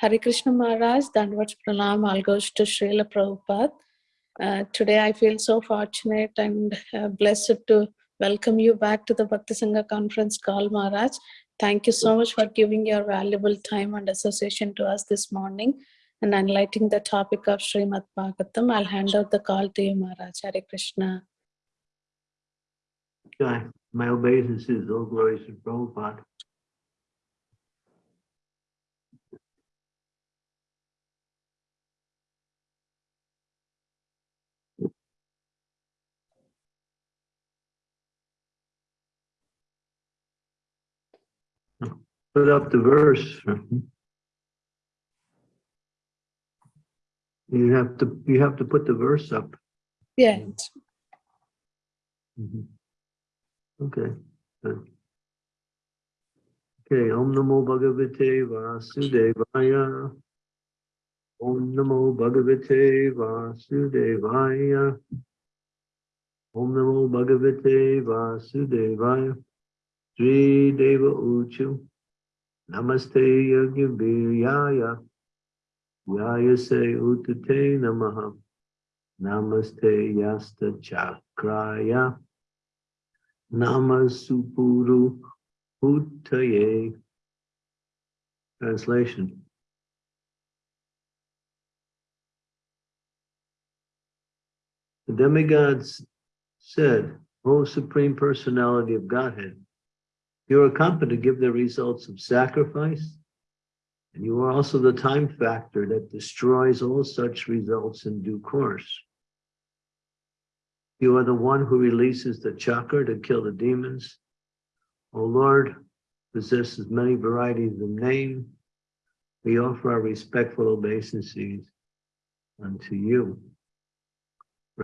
Hare Krishna Maharaj, Dandavats Pranam, all goes to Srila Prabhupada. Uh, today I feel so fortunate and uh, blessed to welcome you back to the Bhakti Sangha conference call, Maharaj. Thank you so much for giving your valuable time and association to us this morning and enlightening the topic of Srimad Bhagavatam. I'll hand out the call to you, Maharaj. Hare Krishna. My obeisances, all glories to Prabhupada. Put up the verse. You have to, you have to put the verse up. Yeah. Mhm. Okay. good. Okay, Om Namo Bhagavate Vasudevaya. Om Namo Bhagavate Vasudevaya. Om Namo Bhagavate Vasudevaya. Sri Deva Uchu. Namaste Yajnaviryaya. Yaya se utate namaha. Namaste Yasta Chakraya. Namasupuru Uttaye. Translation. The demigods said, O Supreme Personality of Godhead, you are competent to give the results of sacrifice, and you are also the time factor that destroys all such results in due course. You are the one who releases the chakra to kill the demons. O Lord, possesses many varieties of name. We offer our respectful obeisances unto you.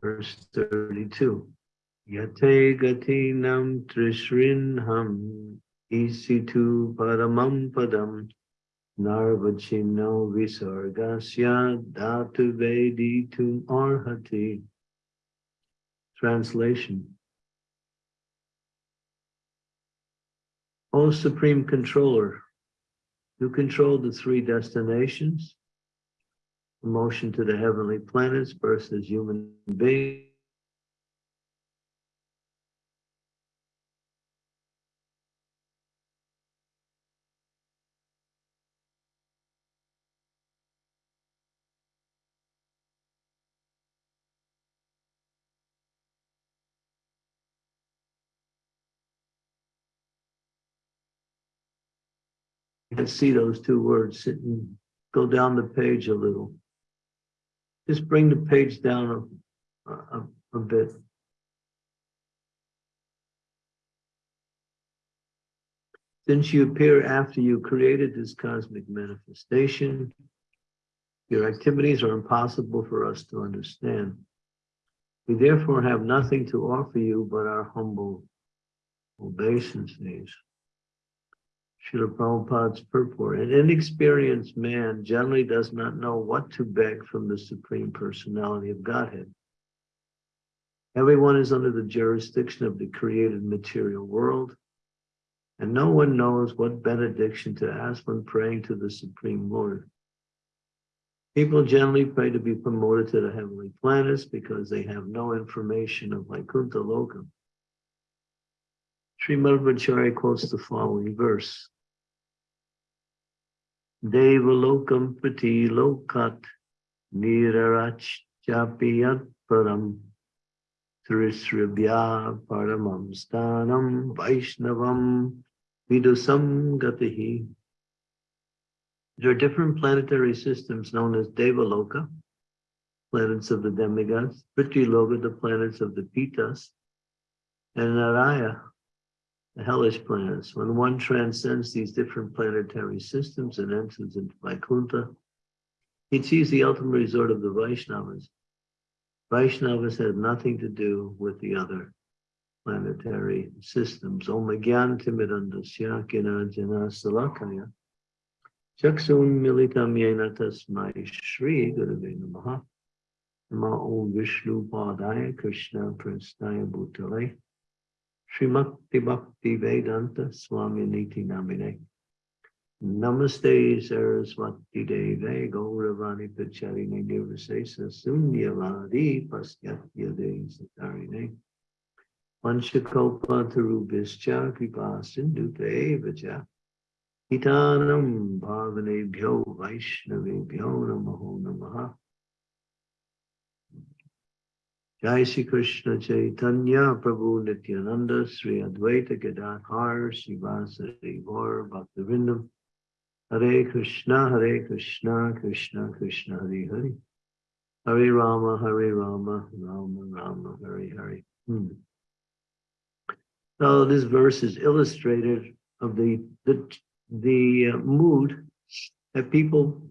Verse 32. Nam trishrinham isitu paramam padam narvachino visargasya dhatu veditum arhati. Translation. O Supreme Controller, you control the three destinations, motion to the heavenly planets, birth as human beings, can see those two words sitting, go down the page a little. Just bring the page down a, a, a bit. Since you appear after you created this cosmic manifestation, your activities are impossible for us to understand. We therefore have nothing to offer you but our humble obeisances. Srila Prabhupada's purport. An inexperienced man generally does not know what to beg from the Supreme Personality of Godhead. Everyone is under the jurisdiction of the created material world, and no one knows what benediction to ask when praying to the Supreme Lord. People generally pray to be promoted to the heavenly planets because they have no information of Vaikuntha Lokam. Sri Madhvacharya quotes the following verse. Devalokam pati lokat nirarach chapiyat param trisribhya paramam stanam vaishnavam vidusam gatihi. There are different planetary systems known as Devaloka, planets of the demigods, Prithviloka, the planets of the Pitas, and Naraya, the hellish planets. When one transcends these different planetary systems and enters into Vaikuntha, he achieves the ultimate resort of the Vaishnavas. Vaishnavas have nothing to do with the other planetary systems. Om Gyan Timidandasya Kina Jana Salakaya. Chaksun Militam Yena Tasmai Shri Gurave Namaha. Nama Vishnu Padaya Krishna Prasnaya Bhutale. Srimati Bhakti Vedanta Swami Niti Namine. Namaste Saraswati Deve Gauravani Pacharine Nirvisesa Sunyavadi Pasyatya De Satarine Panchakopa Tarubhischa Kripa Sindhupe Vacha Hitanam Bhavanebhyo Vaishnavebhyo Namaho Namaha Jai Shri Krishna Chaitanya Prabhu Nityananda Sri Advaita Gadadhar Srivasari Gaur Bhaktivinoda Hare Krishna Hare Krishna Krishna Krishna Hare Hare. Hare Rama Hare Rama Rama Rama Hare Hare. Hmm. So this verse is illustrative of the the, the uh, mood that people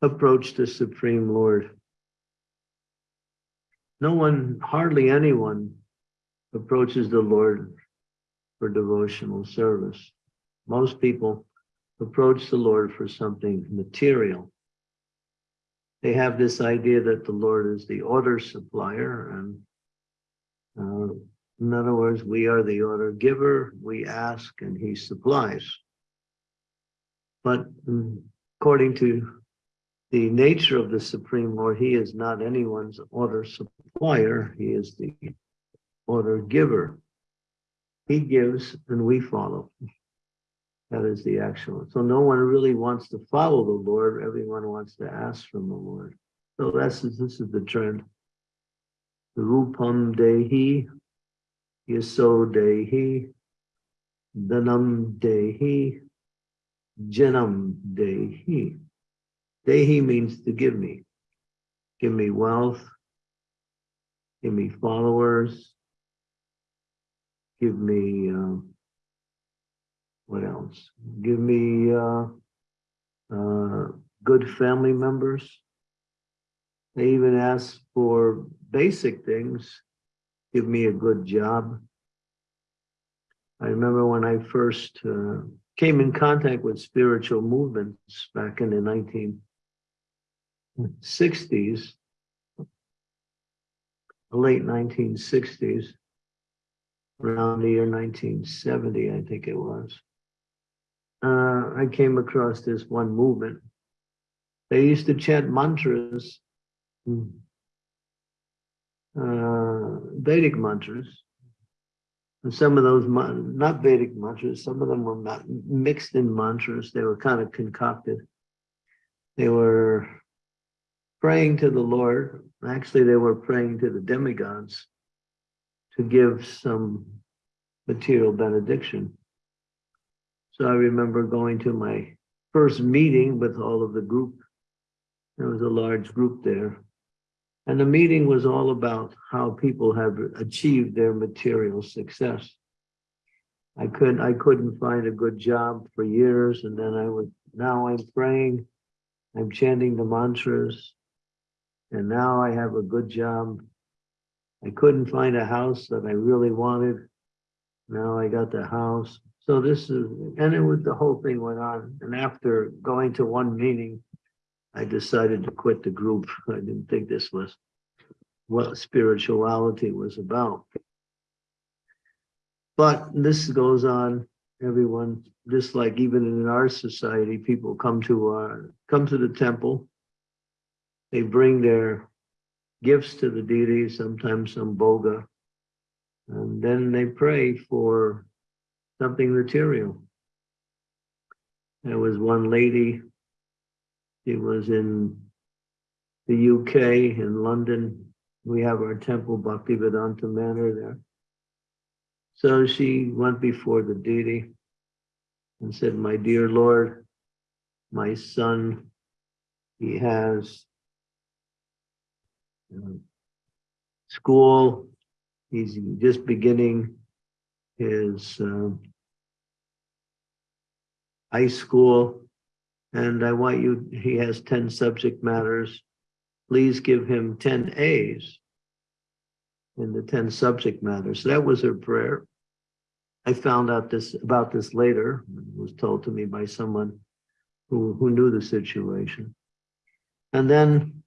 approach the Supreme Lord no one, hardly anyone approaches the Lord for devotional service. Most people approach the Lord for something material. They have this idea that the Lord is the order supplier and uh, in other words, we are the order giver, we ask and he supplies. But mm, according to the nature of the Supreme Lord, he is not anyone's order supplier, he is the order giver. He gives and we follow. That is the actual. So no one really wants to follow the Lord, everyone wants to ask from the Lord. So that's this is the trend. Rupam Dehi, Yaso Dehi, Dhanam Dehi, Janam Dehi. Dehi means to give me. Give me wealth. Give me followers. Give me, uh, what else? Give me uh, uh, good family members. They even ask for basic things. Give me a good job. I remember when I first uh, came in contact with spiritual movements back in the 19 60s, late 1960s, around the year 1970, I think it was. Uh, I came across this one movement. They used to chant mantras, uh, Vedic mantras. And some of those, not Vedic mantras, some of them were not mixed in mantras. They were kind of concocted. They were praying to the Lord. Actually, they were praying to the demigods to give some material benediction. So I remember going to my first meeting with all of the group. There was a large group there. And the meeting was all about how people have achieved their material success. I couldn't I couldn't find a good job for years. And then I would now I'm praying, I'm chanting the mantras, and now I have a good job. I couldn't find a house that I really wanted. Now I got the house. So this is, and it was the whole thing went on. And after going to one meeting, I decided to quit the group. I didn't think this was what spirituality was about. But this goes on, everyone, just like even in our society, people come to our, come to the temple they bring their gifts to the deity, sometimes some bhoga, and then they pray for something material. There was one lady, she was in the UK, in London. We have our temple, Bhaktivedanta Manor there. So she went before the deity and said, my dear Lord, my son, he has school. He's just beginning his uh, high school. And I want you, he has 10 subject matters. Please give him 10 A's in the 10 subject matters. So that was her prayer. I found out this about this later. It was told to me by someone who, who knew the situation. And then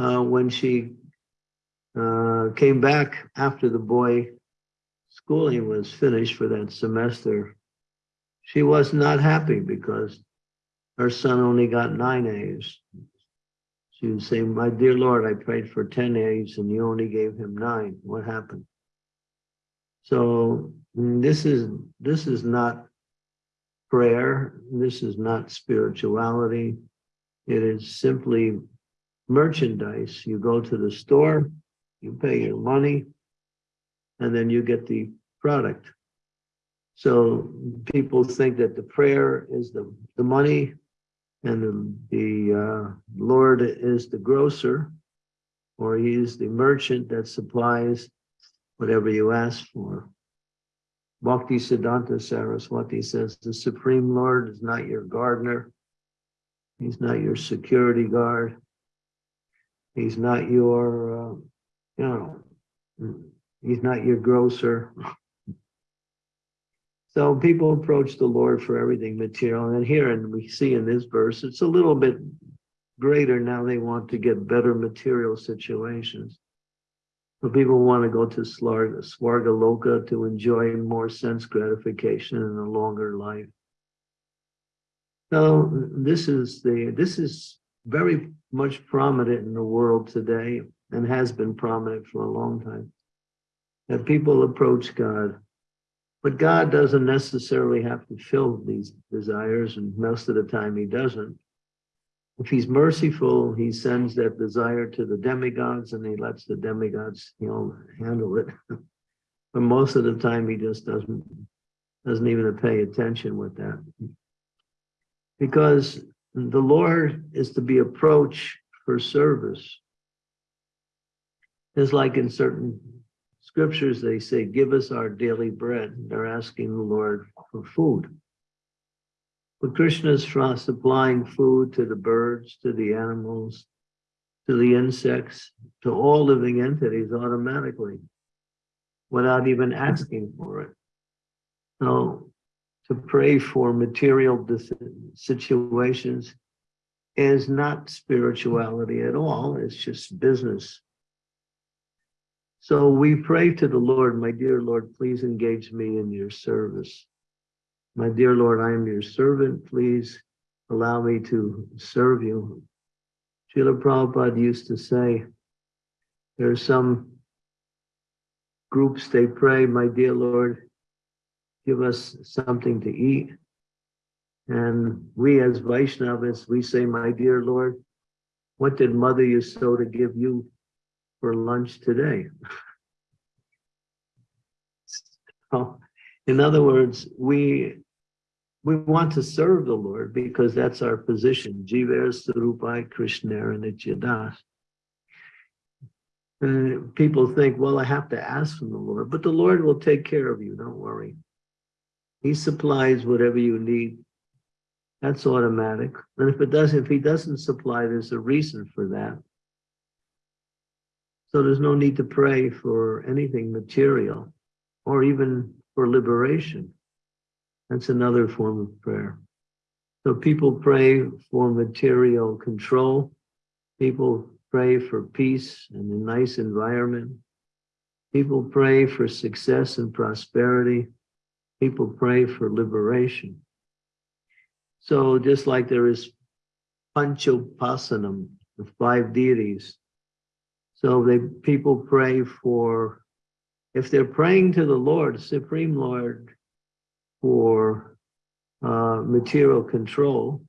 uh, when she uh, came back after the boy schooling was finished for that semester. she was not happy because her son only got nine A's. She would say, my dear Lord, I prayed for 10 A's and you only gave him nine. What happened? So mm, this is, this is not prayer. This is not spirituality. It is simply merchandise. You go to the store, you pay your money, and then you get the product. So people think that the prayer is the, the money and the, the uh, Lord is the grocer or he is the merchant that supplies whatever you ask for. Bhakti Siddhanta Saraswati says, the Supreme Lord is not your gardener. He's not your security guard. He's not your, uh, you know, he's not your grocer. So people approach the Lord for everything material. And here, and we see in this verse, it's a little bit greater now. They want to get better material situations. So people want to go to Svargaloka to enjoy more sense gratification in a longer life. So this is the this is very much prominent in the world today and has been prominent for a long time. That people approach God but God doesn't necessarily have to fill these desires, and most of the time he doesn't. If he's merciful, he sends that desire to the demigods and he lets the demigods, you know, handle it. but most of the time he just doesn't, doesn't even pay attention with that. Because the Lord is to be approached for service. It's like in certain scriptures, they say, give us our daily bread. They're asking the Lord for food. But Krishna is supplying food to the birds, to the animals, to the insects, to all living entities automatically, without even asking for it. So to pray for material situations is not spirituality at all. It's just business. So we pray to the Lord, my dear Lord, please engage me in your service. My dear Lord, I am your servant. Please allow me to serve you. Srila Prabhupada used to say, there are some groups, they pray, my dear Lord, give us something to eat. And we as Vaishnavas, we say, my dear Lord, what did Mother Yasoda give you for lunch today. so, in other words, we we want to serve the Lord because that's our position. Jiver Sarupai Krishna Nityadas. And people think, well, I have to ask from the Lord, but the Lord will take care of you. Don't worry. He supplies whatever you need. That's automatic. And if it does, if he doesn't supply, there's a reason for that. So there's no need to pray for anything material or even for liberation. That's another form of prayer. So people pray for material control. People pray for peace and a nice environment. People pray for success and prosperity. People pray for liberation. So just like there is Panchopasanam, the five deities, so they people pray for, if they're praying to the Lord, Supreme Lord, for uh, material control,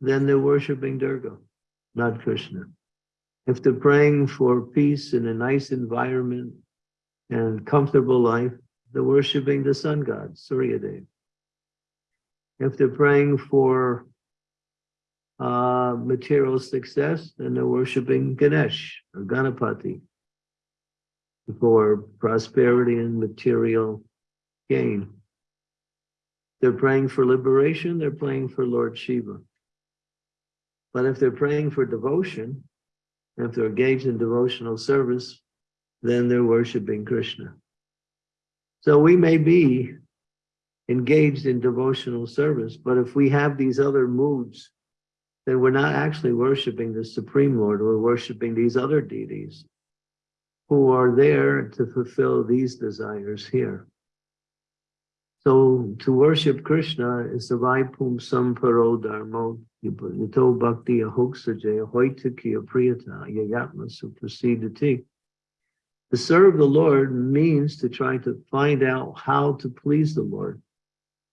then they're worshiping Durga, not Krishna. If they're praying for peace in a nice environment and comfortable life, they're worshiping the sun god, Surya Dev. If they're praying for uh, material success, then they're worshiping Ganesh or Ganapati for prosperity and material gain. They're praying for liberation, they're praying for Lord Shiva. But if they're praying for devotion, if they're engaged in devotional service, then they're worshiping Krishna. So we may be engaged in devotional service, but if we have these other moods then we're not actually worshiping the Supreme Lord, we're worshiping these other deities who are there to fulfill these desires here. So to worship Krishna is the Vaipum Samparo Dharmo Yato Bhakti Ahoksaja Hoitaki Apriyata Yayatma Suprasidati. To serve the Lord means to try to find out how to please the Lord.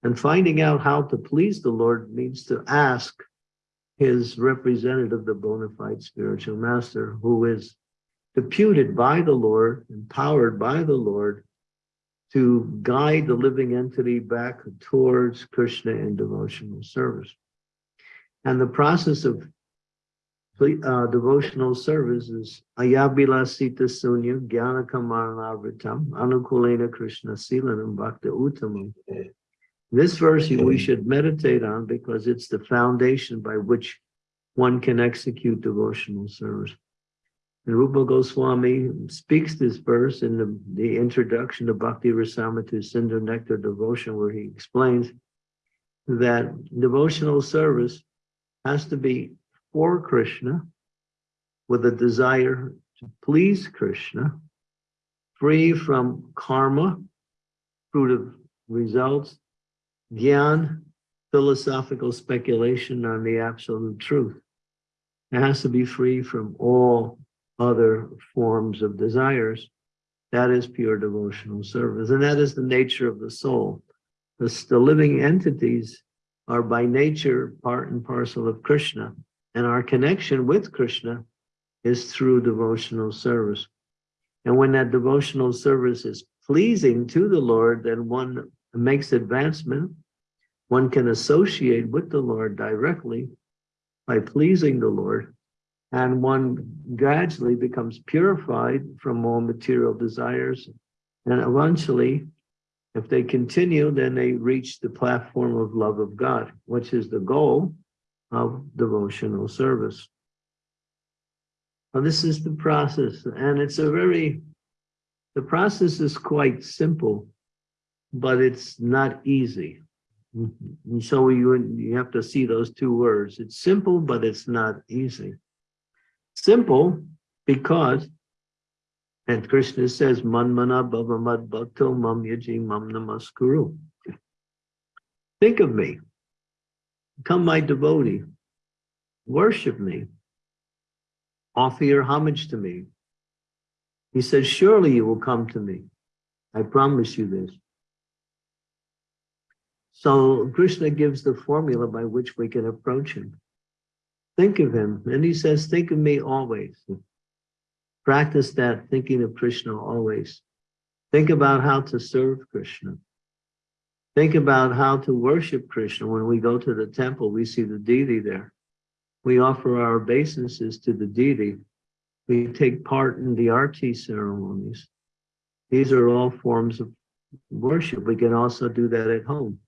And finding out how to please the Lord means to ask his representative, the bona fide spiritual master, who is deputed by the Lord, empowered by the Lord to guide the living entity back towards Krishna in devotional service. And the process of uh, devotional service is ayabila sita sunya jnana kamaranavitam anukulena krishna silanam bhakta uttamam. This verse we should meditate on because it's the foundation by which one can execute devotional service. And Rupa Goswami speaks this verse in the, the introduction to Bhakti Rasamrita Sindhu Nectar Devotion, where he explains that devotional service has to be for Krishna with a desire to please Krishna, free from karma, fruit of results, gyan, philosophical speculation on the absolute truth. It has to be free from all other forms of desires. That is pure devotional service. And that is the nature of the soul. The, the living entities are by nature part and parcel of Krishna. And our connection with Krishna is through devotional service. And when that devotional service is pleasing to the Lord, then one makes advancement. One can associate with the Lord directly by pleasing the Lord and one gradually becomes purified from all material desires. And eventually, if they continue, then they reach the platform of love of God, which is the goal of devotional service. Now, this is the process, and it's a very, the process is quite simple, but it's not easy. And so you, you have to see those two words. It's simple, but it's not easy. Simple because, and Krishna says, Manmana Bhavamad Bhakto Mam Yaji Mam Namaskuru. Think of me. Become my devotee. Worship me. Offer your homage to me. He says, surely you will come to me. I promise you this. So Krishna gives the formula by which we can approach him. Think of him. And he says, think of me always. Practice that thinking of Krishna always. Think about how to serve Krishna. Think about how to worship Krishna. When we go to the temple, we see the deity there. We offer our obeisances to the deity. We take part in the arti ceremonies. These are all forms of worship. We can also do that at home.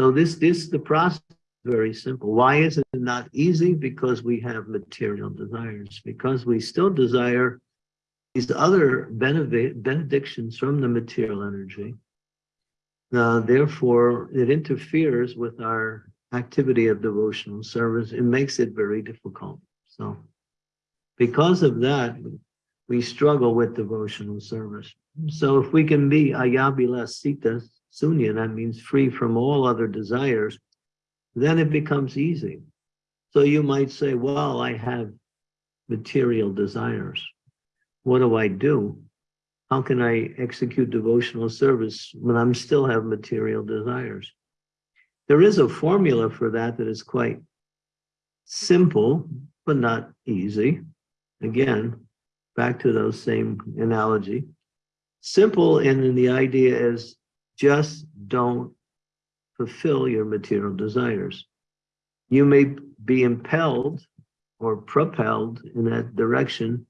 So this, this the process very simple. Why is it not easy? Because we have material desires, because we still desire these other benedictions from the material energy. Uh, therefore, it interferes with our activity of devotional service. It makes it very difficult. So because of that, we struggle with devotional service. So if we can be ayabila sita sunya, that means free from all other desires, then it becomes easy. So you might say, well, I have material desires. What do I do? How can I execute devotional service when I'm still have material desires? There is a formula for that that is quite simple, but not easy. Again, back to those same analogy. Simple and in the idea is just don't fulfill your material desires. You may be impelled or propelled in that direction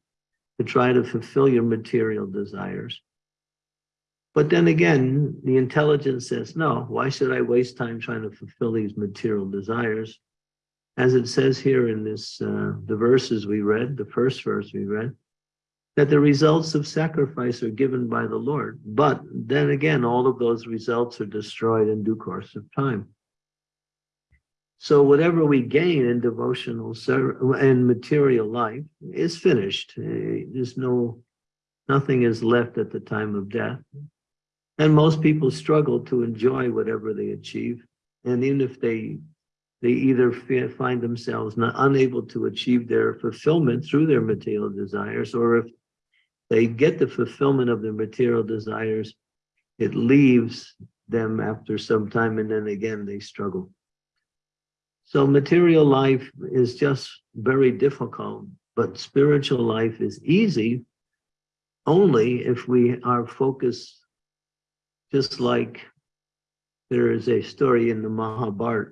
to try to fulfill your material desires. But then again, the intelligence says, no, why should I waste time trying to fulfill these material desires? As it says here in this, uh, the verses we read, the first verse we read, that the results of sacrifice are given by the Lord. But then again, all of those results are destroyed in due course of time. So whatever we gain in devotional and material life is finished. Eh, there's no, nothing is left at the time of death. And most people struggle to enjoy whatever they achieve. And even if they they either find themselves not unable to achieve their fulfillment through their material desires, or if they get the fulfillment of their material desires, it leaves them after some time and then again they struggle. So material life is just very difficult, but spiritual life is easy only if we are focused, just like there is a story in the Mahabharata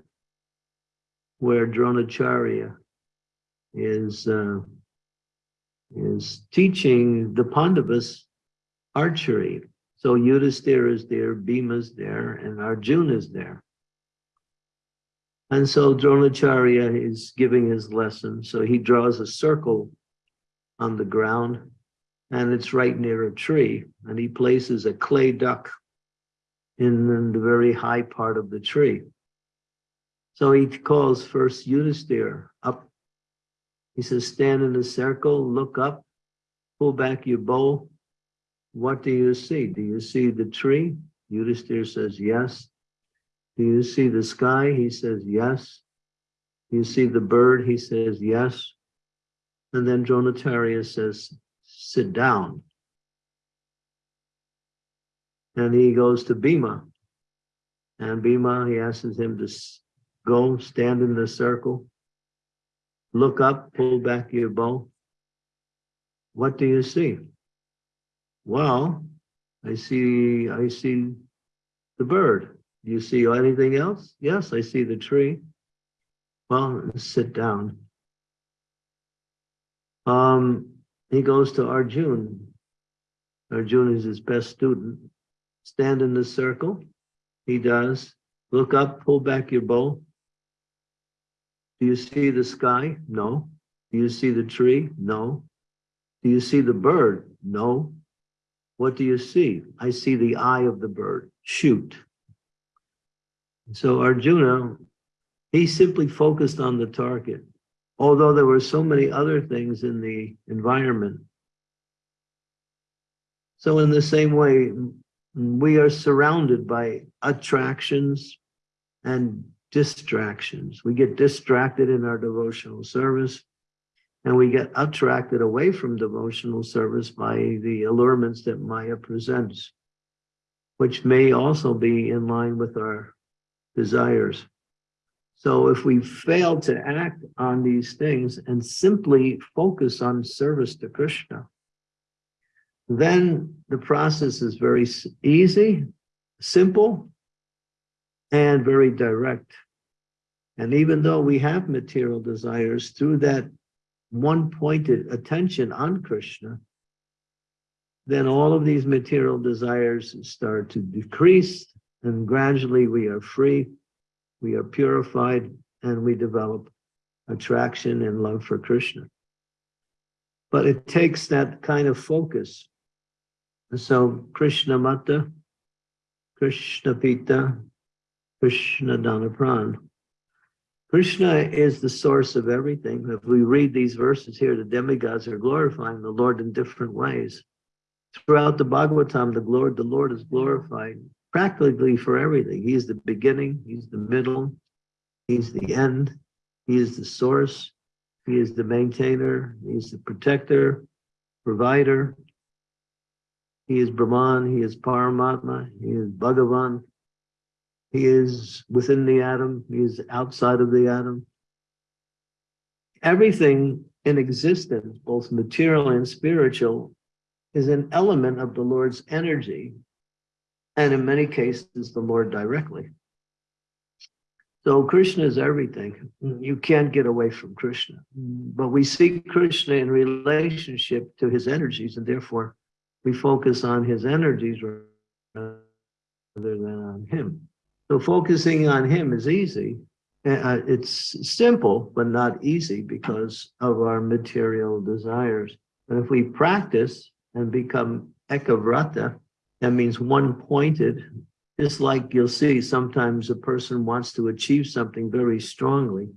where Dronacharya is uh, is teaching the Pandavas archery. So Yudhisthira is there, Bhima is there, and Arjuna is there. And so Dronacharya is giving his lesson. So he draws a circle on the ground and it's right near a tree. And he places a clay duck in, the very high part of the tree. So he calls first Yudhisthira up. He says, stand in a circle, look up, pull back your bow. What do you see? Do you see the tree? Yudhisthira says, yes. Do you see the sky? He says, yes. Do you see the bird? He says, yes. And then Dronacharya says, sit down. And he goes to Bhima. And Bhima, he asks him to go stand in the circle, look up, pull back your bow. What do you see? Well, I see, I see the bird. Do you see anything else? Yes, I see the tree. Well, sit down. Um, he goes to Arjun. Arjun is his best student. Stand in the circle. He does. Look up, pull back your bow. Do you see the sky? No. Do you see the tree? No. Do you see the bird? No. What do you see? I see the eye of the bird. Shoot. So Arjuna, he simply focused on the target, although there were so many other things in the environment. So in the same way, we are surrounded by attractions and distractions. We get distracted in our devotional service and we get attracted away from devotional service by the allurements that Maya presents, which may also be in line with our desires. So if we fail to act on these things and simply focus on service to Krishna, then the process is very easy, simple, and very direct. And even though we have material desires through that one pointed attention on Krishna, then all of these material desires start to decrease and gradually we are free, we are purified, and we develop attraction and love for Krishna. But it takes that kind of focus. So Krishna Mata, Krishna Pita, Krishna Dhanapran, Krishna is the source of everything. If we read these verses here, the demigods are glorifying the Lord in different ways. Throughout the Bhagavatam, the Lord, the Lord is glorified practically for everything. He is the beginning, he's the middle, he's the end, he is the source, he is the maintainer, he's the protector, provider. He is Brahman, he is Paramatma, he is Bhagavan, he is within the atom. He is outside of the atom. Everything in existence, both material and spiritual, is an element of the Lord's energy. And in many cases, the Lord directly. So Krishna is everything. You can't get away from Krishna. But we see Krishna in relationship to his energies, and therefore we focus on his energies rather than on him. So focusing on him is easy. Uh, it's simple, but not easy because of our material desires. But if we practice and become ekavrata, that means one-pointed, just like you'll see sometimes a person wants to achieve something very strongly,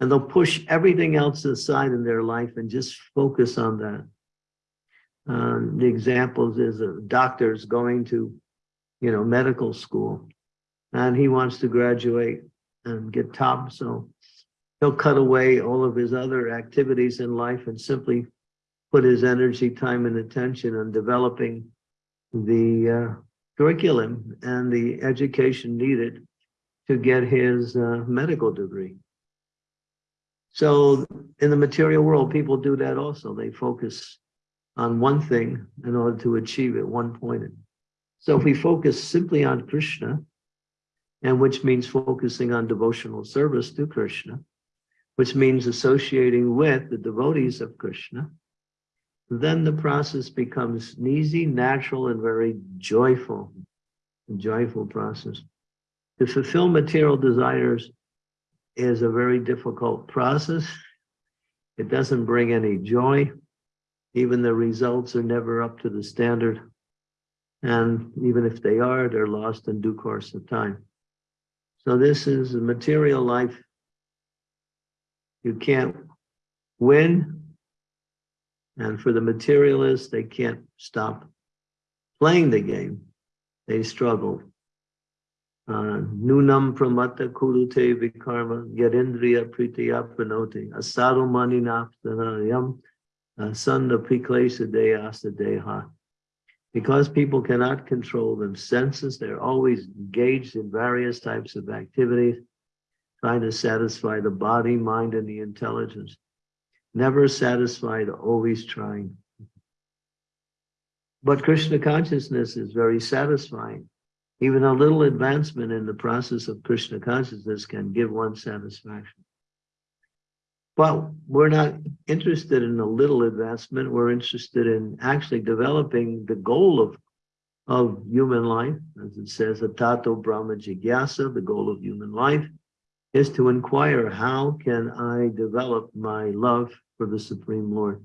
and they'll push everything else aside in their life and just focus on that. Um, the examples is a doctor's going to you know, medical school. And he wants to graduate and get top. So he'll cut away all of his other activities in life and simply put his energy, time, and attention on developing the uh, curriculum and the education needed to get his uh, medical degree. So in the material world, people do that also. They focus on one thing in order to achieve it, one point. So if we focus simply on Krishna, and which means focusing on devotional service to Krishna, which means associating with the devotees of Krishna, then the process becomes easy, natural, and very joyful, joyful process. To fulfill material desires is a very difficult process. It doesn't bring any joy. Even the results are never up to the standard. And even if they are, they're lost in due course of time. So this is a material life. You can't win. And for the materialists, they can't stop playing the game. They struggle. Uh, Nunam pramata kurute vikarma yarindriya pritya pranote asado maninaptanayam sanda priklesa deyasa deha. Because people cannot control them senses, they're always engaged in various types of activities, trying to satisfy the body, mind, and the intelligence. Never satisfied, always trying. But Krishna consciousness is very satisfying. Even a little advancement in the process of Krishna consciousness can give one satisfaction. But we're not interested in a little advancement. We're interested in actually developing the goal of, of human life. As it says, Atato Brahma Jigyasa, the goal of human life, is to inquire, how can I develop my love for the Supreme Lord?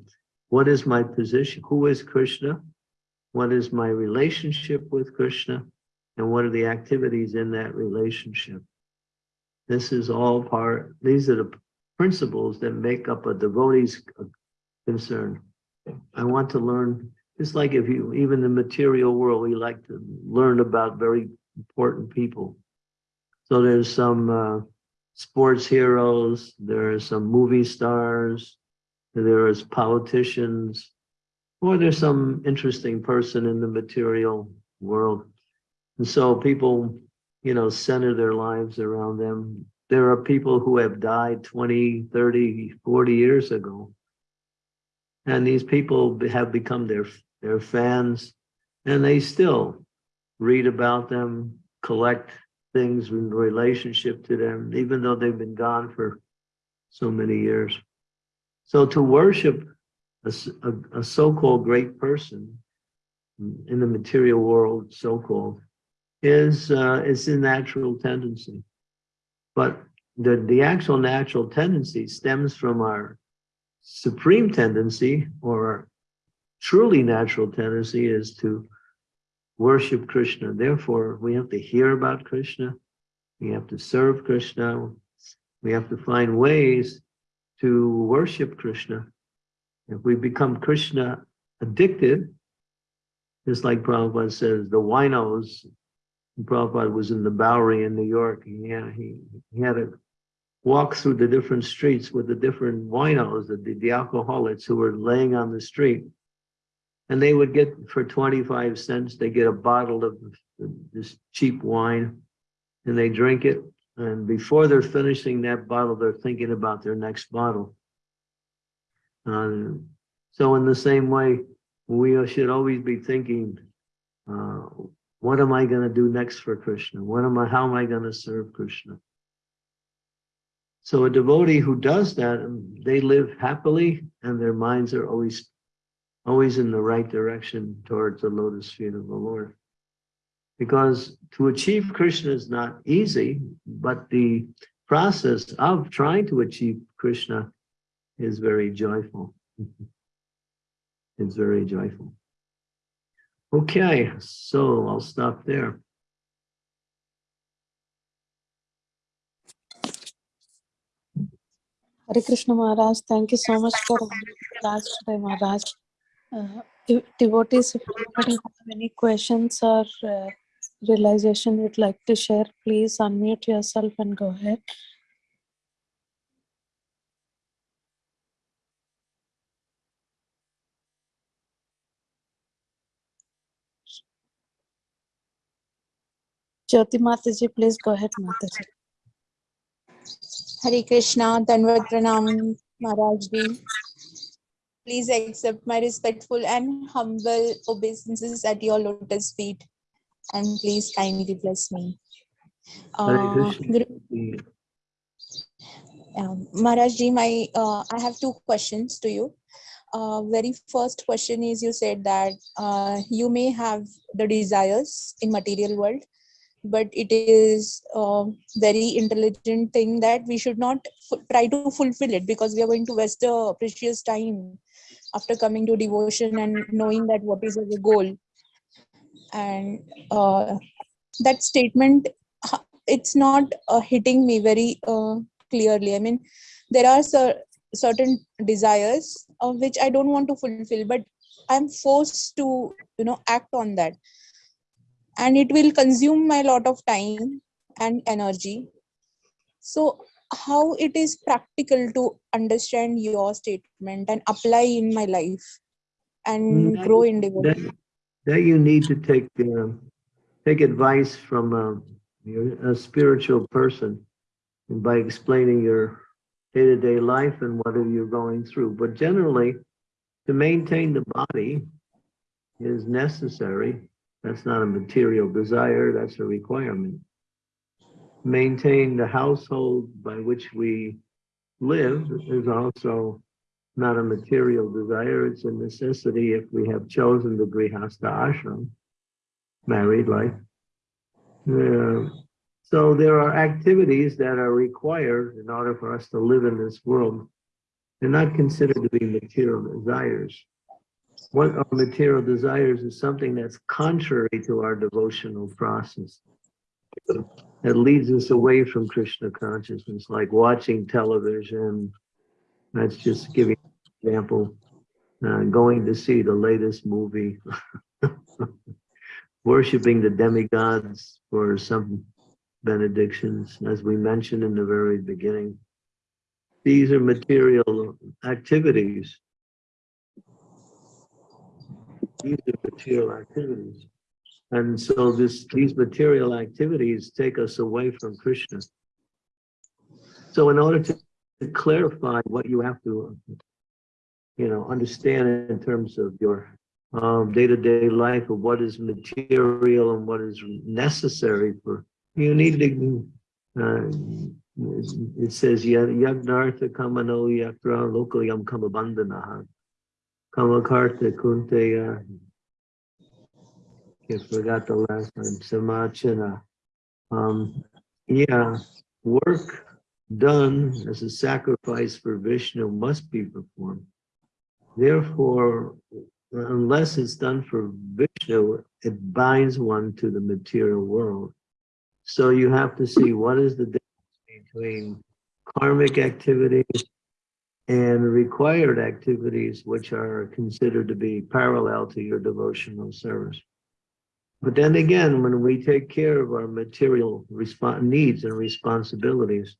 What is my position? Who is Krishna? What is my relationship with Krishna? And what are the activities in that relationship? This is all part, these are the principles that make up a devotee's concern. I want to learn, it's like if you, even the material world, we like to learn about very important people. So there's some uh, sports heroes, there are some movie stars, there is politicians, or there's some interesting person in the material world. And so people, you know, center their lives around them there are people who have died 20, 30, 40 years ago. And these people have become their, their fans and they still read about them, collect things in relationship to them, even though they've been gone for so many years. So to worship a, a, a so-called great person in the material world, so-called, is uh, is a natural tendency. But the, the actual natural tendency stems from our supreme tendency or our truly natural tendency is to worship Krishna. Therefore, we have to hear about Krishna. We have to serve Krishna. We have to find ways to worship Krishna. If we become Krishna addicted, just like Prabhupada says, the winos Prabhupada was in the Bowery in New York. He had, he, he had to walk through the different streets with the different winos, the, the alcoholics who were laying on the street. And they would get, for 25 cents, they get a bottle of this cheap wine and they drink it. And before they're finishing that bottle, they're thinking about their next bottle. So in the same way, we should always be thinking, uh, what am I going to do next for Krishna? What am I, how am I going to serve Krishna? So a devotee who does that, um, they live happily and their minds are always, always in the right direction towards the lotus feet of the Lord. Because to achieve Krishna is not easy, but the process of trying to achieve Krishna is very joyful. it's very joyful. Okay, so I'll stop there. Hare Krishna Maharaj, thank you so much for class today, Maharaj. Uh, devotees, if anybody have any questions or uh, realization you'd like to share, please unmute yourself and go ahead. Jyoti Mataji, please go ahead, Mataji. Hare Krishna, Danvat Pranam, Maharaj Ji. Please accept my respectful and humble obeisances at your lotus feet. And please kindly bless me. Uh, um, my, uh, I have two questions to you. Uh, very first question is you said that uh, you may have the desires in material world, but it is a very intelligent thing that we should not try to fulfill it because we are going to waste a precious time after coming to devotion and knowing that what is our goal. And uh, that statement, it's not uh, hitting me very uh, clearly. I mean, there are cer- certain desires of which I don't want to fulfill, but I'm forced to, you know, act on that. And it will consume my lot of time and energy. So how it is practical to understand your statement and apply in my life and Mm, grow in devotion That, you need to take, uh, take advice from uh, your- a spiritual person by explaining your day-to-day life and what are you going through. But generally, to maintain the body is necessary. That's not a material desire, that's a requirement. Maintain the household by which we live is also not a material desire, it's a necessity if we have chosen the Grihastha ashram, married life. Yeah. So there are activities that are required in order for us to live in this world. They're not considered to be material desires. What are material desires is something that's contrary to our devotional process. That leads us away from Krishna consciousness, like watching television, that's just giving example. Uh, going to see the latest movie. Worshipping the demigods for some benedictions, as we mentioned in the very beginning. These are material activities. These are material activities. And so this, these material activities take us away from Krishna. So in order to clarify what you have to, you know, understand in terms of your um, day-to-day life of what is material and what is necessary for, you need to, uh, it says, yagnartha kamano yakra lokayam kamabandanaha. Kamakarta kunteya. I forgot the last one, samachana. Um, yeah, work done as a sacrifice for Vishnu must be performed. Therefore, unless it's done for Vishnu, it binds one to the material world. So you have to see what is the difference between karmic activities and required activities, which are considered to be parallel to your devotional service. But then again, when we take care of our material needs and responsibilities,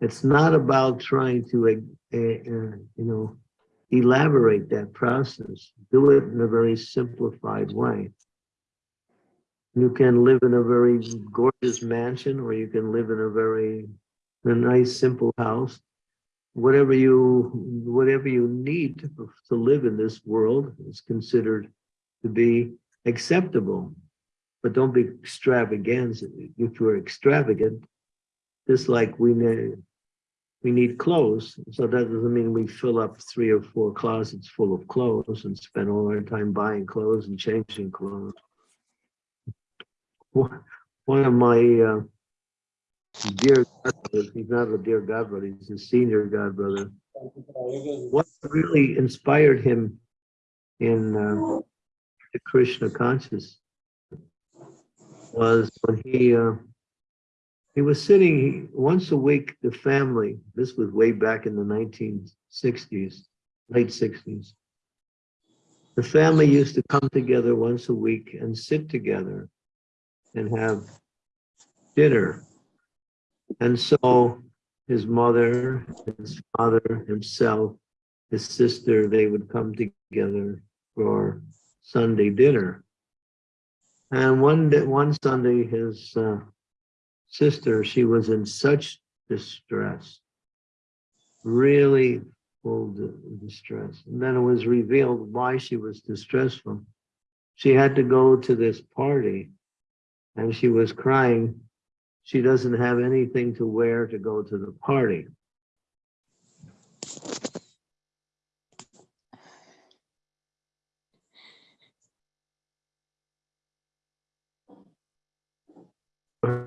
it's not about trying to, uh, uh, you know, elaborate that process. Do it in a very simplified way. You can live in a very gorgeous mansion, or you can live in a very a nice, simple house. Whatever you, whatever you need to, to live in this world is considered to be acceptable. But don't be extravagant. If you're extravagant, just like we we need clothes. So that doesn't mean we fill up three or four closets full of clothes and spend all our time buying clothes and changing clothes. One of my uh, dear godbrothers, he's not a dear godbrother, he's a senior godbrother. What really inspired him in uh, the Krishna consciousness was when he uh, he was sitting once a week. The family. This was way back in the 1960s, late 60s. The family used to come together once a week and sit together and have dinner. And so his mother, his father, himself, his sister, they would come together for Sunday dinner. And one day, one Sunday, his uh, sister, she was in such distress, really full di- distress. And then it was revealed why she was distressful. She had to go to this party and she was crying. She doesn't have anything to wear to go to the party. Her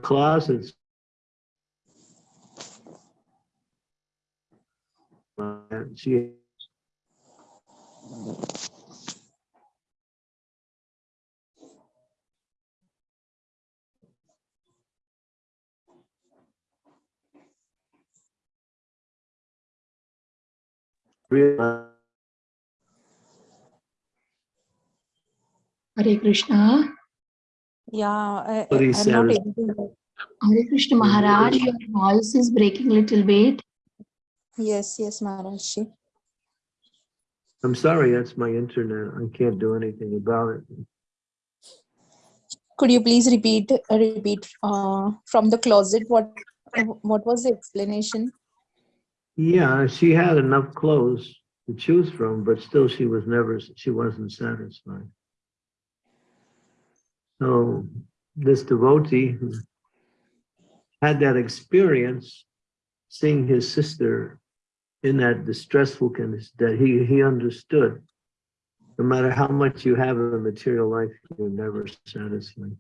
realized Hare Krishna. Yeah, I, Sorry, I- I'm not able to. Hare Krishna Maharaj, your voice is breaking a little bit. Yes, yes, Maharajji. I'm sorry, that's my internet. I can't do anything about it. Could you please repeat, uh, repeat uh, from the closet? What, what was the explanation? Yeah, she had enough clothes to choose from, but still she was never, she wasn't satisfied. So this devotee had that experience, seeing his sister in that distressful condition, that he, he understood. No matter how much you have in material life, you're never satisfied.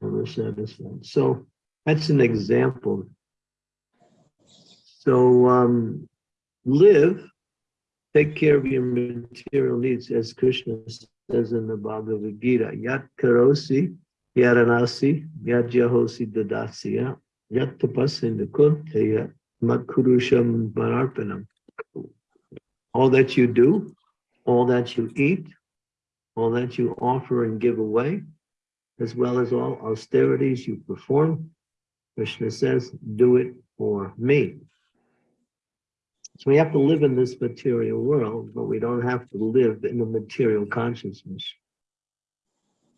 Never satisfied. So that's an example so um, live, take care of your material needs, as Krishna says in the Bhagavad Gita. Yat karosi, yaranasi, yat jahosi dadasya, yat tapasya kunteya, matkurusham manarpanam. All that you do, all that you eat, all that you offer and give away, as well as all austerities you perform, Krishna says, do it for me. So we have to live in this material world, but we don't have to live in the material consciousness.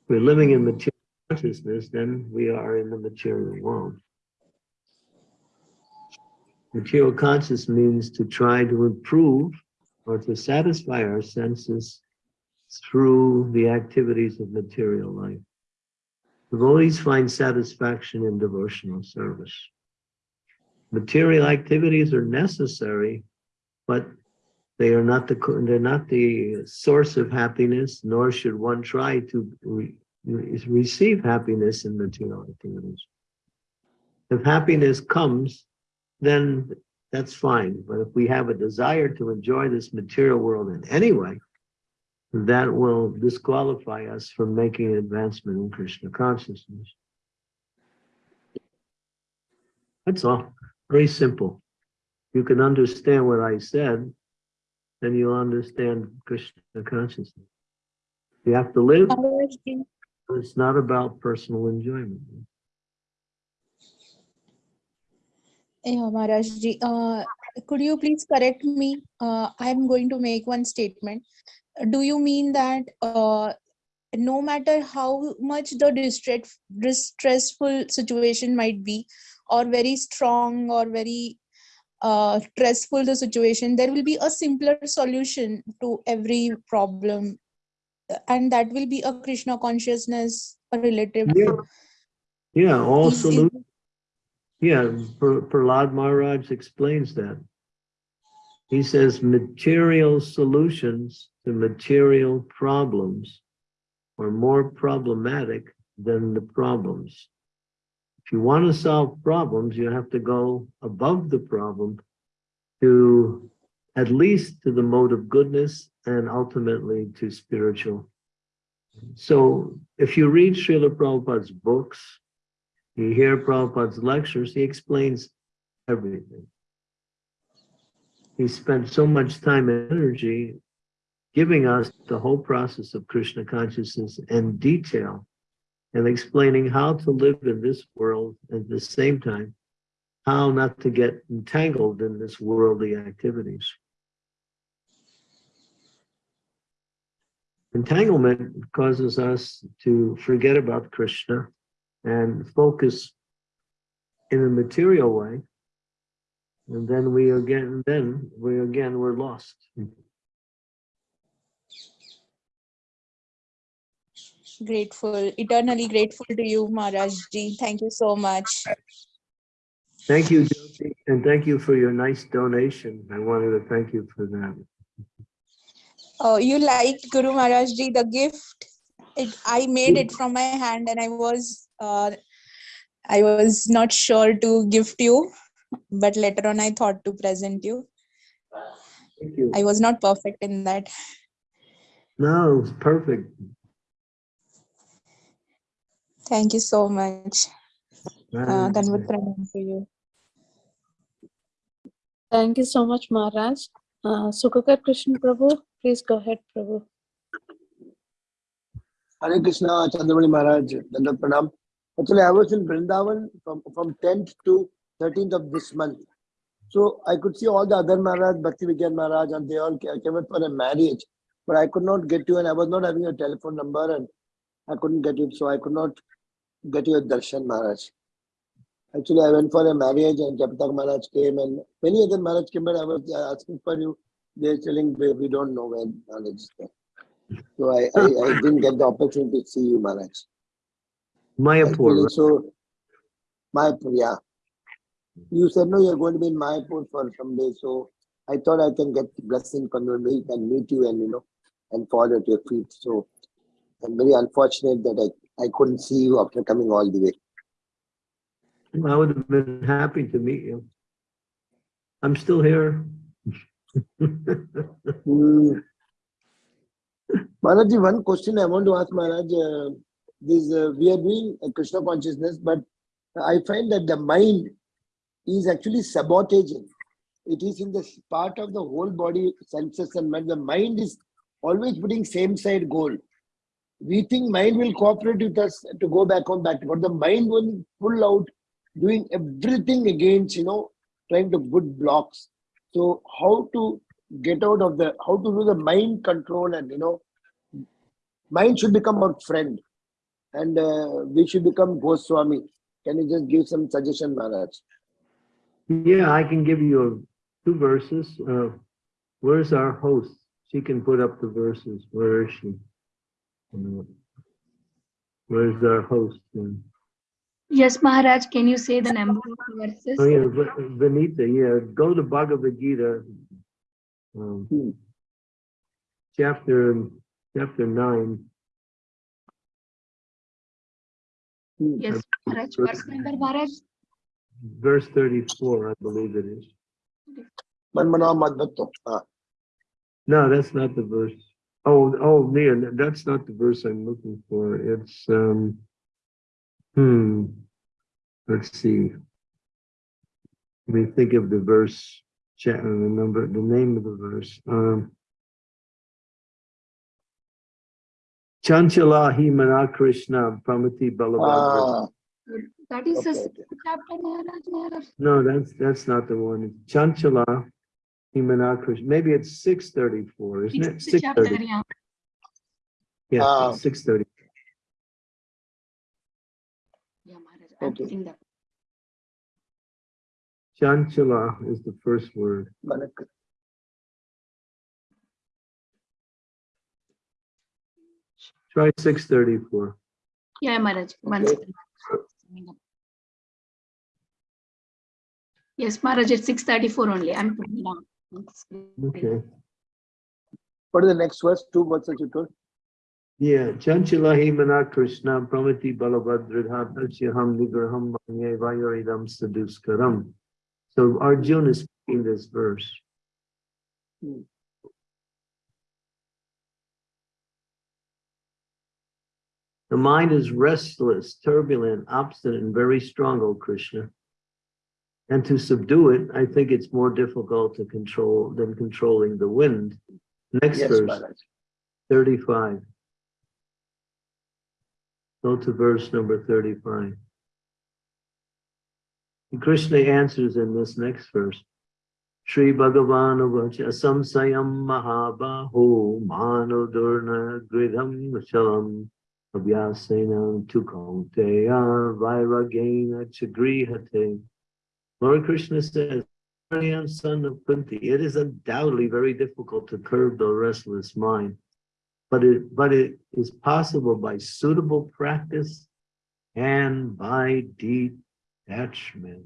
If we're living in material consciousness, then we are in the material world. Material conscious means to try to improve or to satisfy our senses through the activities of material life. Devotees find satisfaction in devotional service. Material activities are necessary, but they are not the they're not the source of happiness, nor should one try to re- re- receive happiness in material activities. If happiness comes, then that's fine. But if we have a desire to enjoy this material world in any way, that will disqualify us from making an advancement in Krishna consciousness. That's all. Very simple. You can understand what I said, then you'll understand Krishna consciousness. You have to live, it's not about personal enjoyment. Yeah, Maharajji, uh, could you please correct me? Uh, I'm going to make one statement. Do you mean that uh, no matter how much the distress, distressful situation might be, or very strong or very uh, stressful the situation, there will be a simpler solution to every problem, and that will be a Krishna consciousness, a relative. Yeah. Yeah, all Is- is- solutions. Yeah, Prahlad Maharaj explains that. He says material solutions to material problems are more problematic than the problems. If you want to solve problems, you have to go above the problem to at least to the mode of goodness and ultimately to spiritual. So if you read Srila Prabhupada's books, you hear Prabhupada's lectures, he explains everything. He spent so much time and energy giving us the whole process of Krishna consciousness in detail and explaining how to live in this world at the same time, how not to get entangled in this worldly activities. Entanglement causes us to forget about Krishna and focus in a material way. And then we again, then we again we're lost. Grateful, eternally grateful to you, Maharajji. Thank you so much. Thank you, Jyoti, and thank you for your nice donation. I wanted to thank you for that. Oh, you liked Guru Maharajji, the gift. It, I made it from my hand and I was uh, I was not sure to gift you, but later on I thought to present you. Thank you. I was not perfect in that. No, perfect. Thank you so much. Uh, Right. Danvat pranam to you. Thank you so much, Maharaj. Uh, Sukhakar Krishna Prabhu, please go ahead, Prabhu. Hare Krishna, Chandramani Maharaj, Dandat Pranam. Actually, I was in Vrindavan from, from 10th to 13th of this month. So I could see all the other Maharaj, Bhakti Vigyan Maharaj, and they all came up for a marriage. But I could not get you, and I was not having a telephone number, and I couldn't get it. So I could not get you a darshan, Maharaj. Actually, I went for a marriage, and Jayapataka Maharaj came, and many other Maharaj came, but I was asking for you. They're telling we, we don't know where Maharaj is there. So I, I, I didn't get the opportunity to see you, Maharaj. Mayapur, Actually? So, Mayapur, yeah. You said no, you're going to be in Mayapur for some day, so I thought I can get blessing from you meet and meet you and you know and fall at your feet. So I'm very unfortunate that I, I couldn't see you after coming all the way. I would have been happy to meet you. I'm still here. Hmm. Maharaj, one question I want to ask Maharaj. Uh, this uh, we are doing a Krishna consciousness, but I find that the mind is actually sabotaging. It is in the part of the whole body, senses and mind. The mind is always putting same side goal. We think mind will cooperate with us to go back on that, but the mind will pull out, doing everything against, you know, trying to put blocks. So how to get out of the how to do the mind control and you know mind should become our friend and uh, we should become Goswami. Can you just give some suggestion, Maharaj? Yeah, I can give you two verses. Uh, where's our host? She can put up the verses. Where is she? Uh, Where's our host? then? Yes, Maharaj, can you say the number of verses? Oh, yeah, Va- Vanita, yeah, go to Bhagavad Gita. um, Hmm. Chapter, chapter nine. Hmm. Yes, Maharaj, verse number, Maharaj? verse 34, I believe it is. Manmana No, that's not the verse. Oh, oh, Leah, that's not the verse I'm looking for. It's, um, hmm, let's see. Let me think of the verse, cha- uh, the number, the name of the verse. Um, Chanchala hi mana Krishna pramati balabhadra. ah, That is okay, sixth chapter, Maharaj, Maharaj. No, that's, that's not the one. It's Chanchala hi mana Maybe it's 634, isn't it? Sixth 630. yeah. Yeah, Ah. 630. Yeah, Maharaj, I'm Okay. that. Chanchala is the first word. Manak- Try six thirty-four. Yeah, Maharaj, one Okay. Yes, Maharaj, it's six thirty-four only. I'm putting down. On the screen. Okay. What is the next verse? Two verses you told. Yeah, Chanchala himana Krishna pramati balabhadridha dasyaham nigraham manye vayoridam saduskaram. So Arjuna is speaking this verse. Hmm. The mind is restless, turbulent, obstinate, and very strong, O Krishna. And to subdue it, I think it's more difficult to control than controlling the wind. Next Yes, verse. Maharaj. 35. Go to verse number 35. And Krishna answers in this next verse. Shri Bhagavan Vacha Samsayam Mahabaho Mano Durna Gridham Chalam Abhyasena Tukaunteya Vairagena Chagrihate. Lord Krishna says, I am son of Kunti. It is undoubtedly very difficult to curb the restless mind, but it but it is possible by suitable practice and by detachment.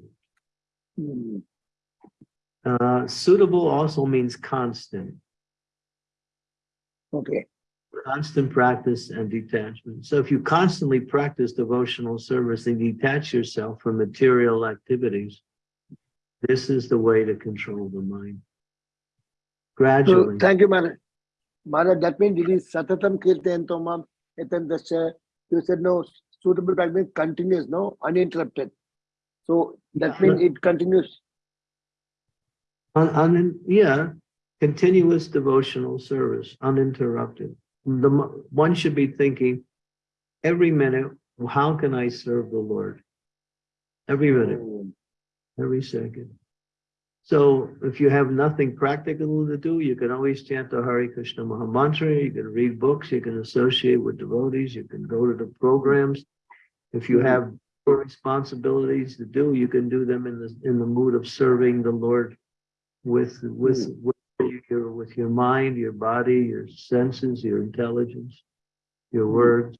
Uh, suitable also means constant, Okay. constant practice and detachment. So if you constantly practice devotional service and detach yourself from material activities, this is the way to control the mind. So Gradually. thank you, Maharaj. Maharaj, that means it is Satatam Kirtayantomam Etandasya. You said no, suitable practice continues, no, uninterrupted. So that means it continues. Un, un, yeah, continuous devotional service, uninterrupted. The, one should be thinking every minute, how can I serve the Lord? Every minute, Hmm. Every second. So if you have nothing practical to do, you can always chant the Hare Krishna Maha Mantra, you can read books, you can associate with devotees, you can go to the programs. If you have responsibilities to do, you can do them in the, in the mood of serving the Lord with, with, mm. with your, with your mind, your body, your senses, your intelligence, your mm. words.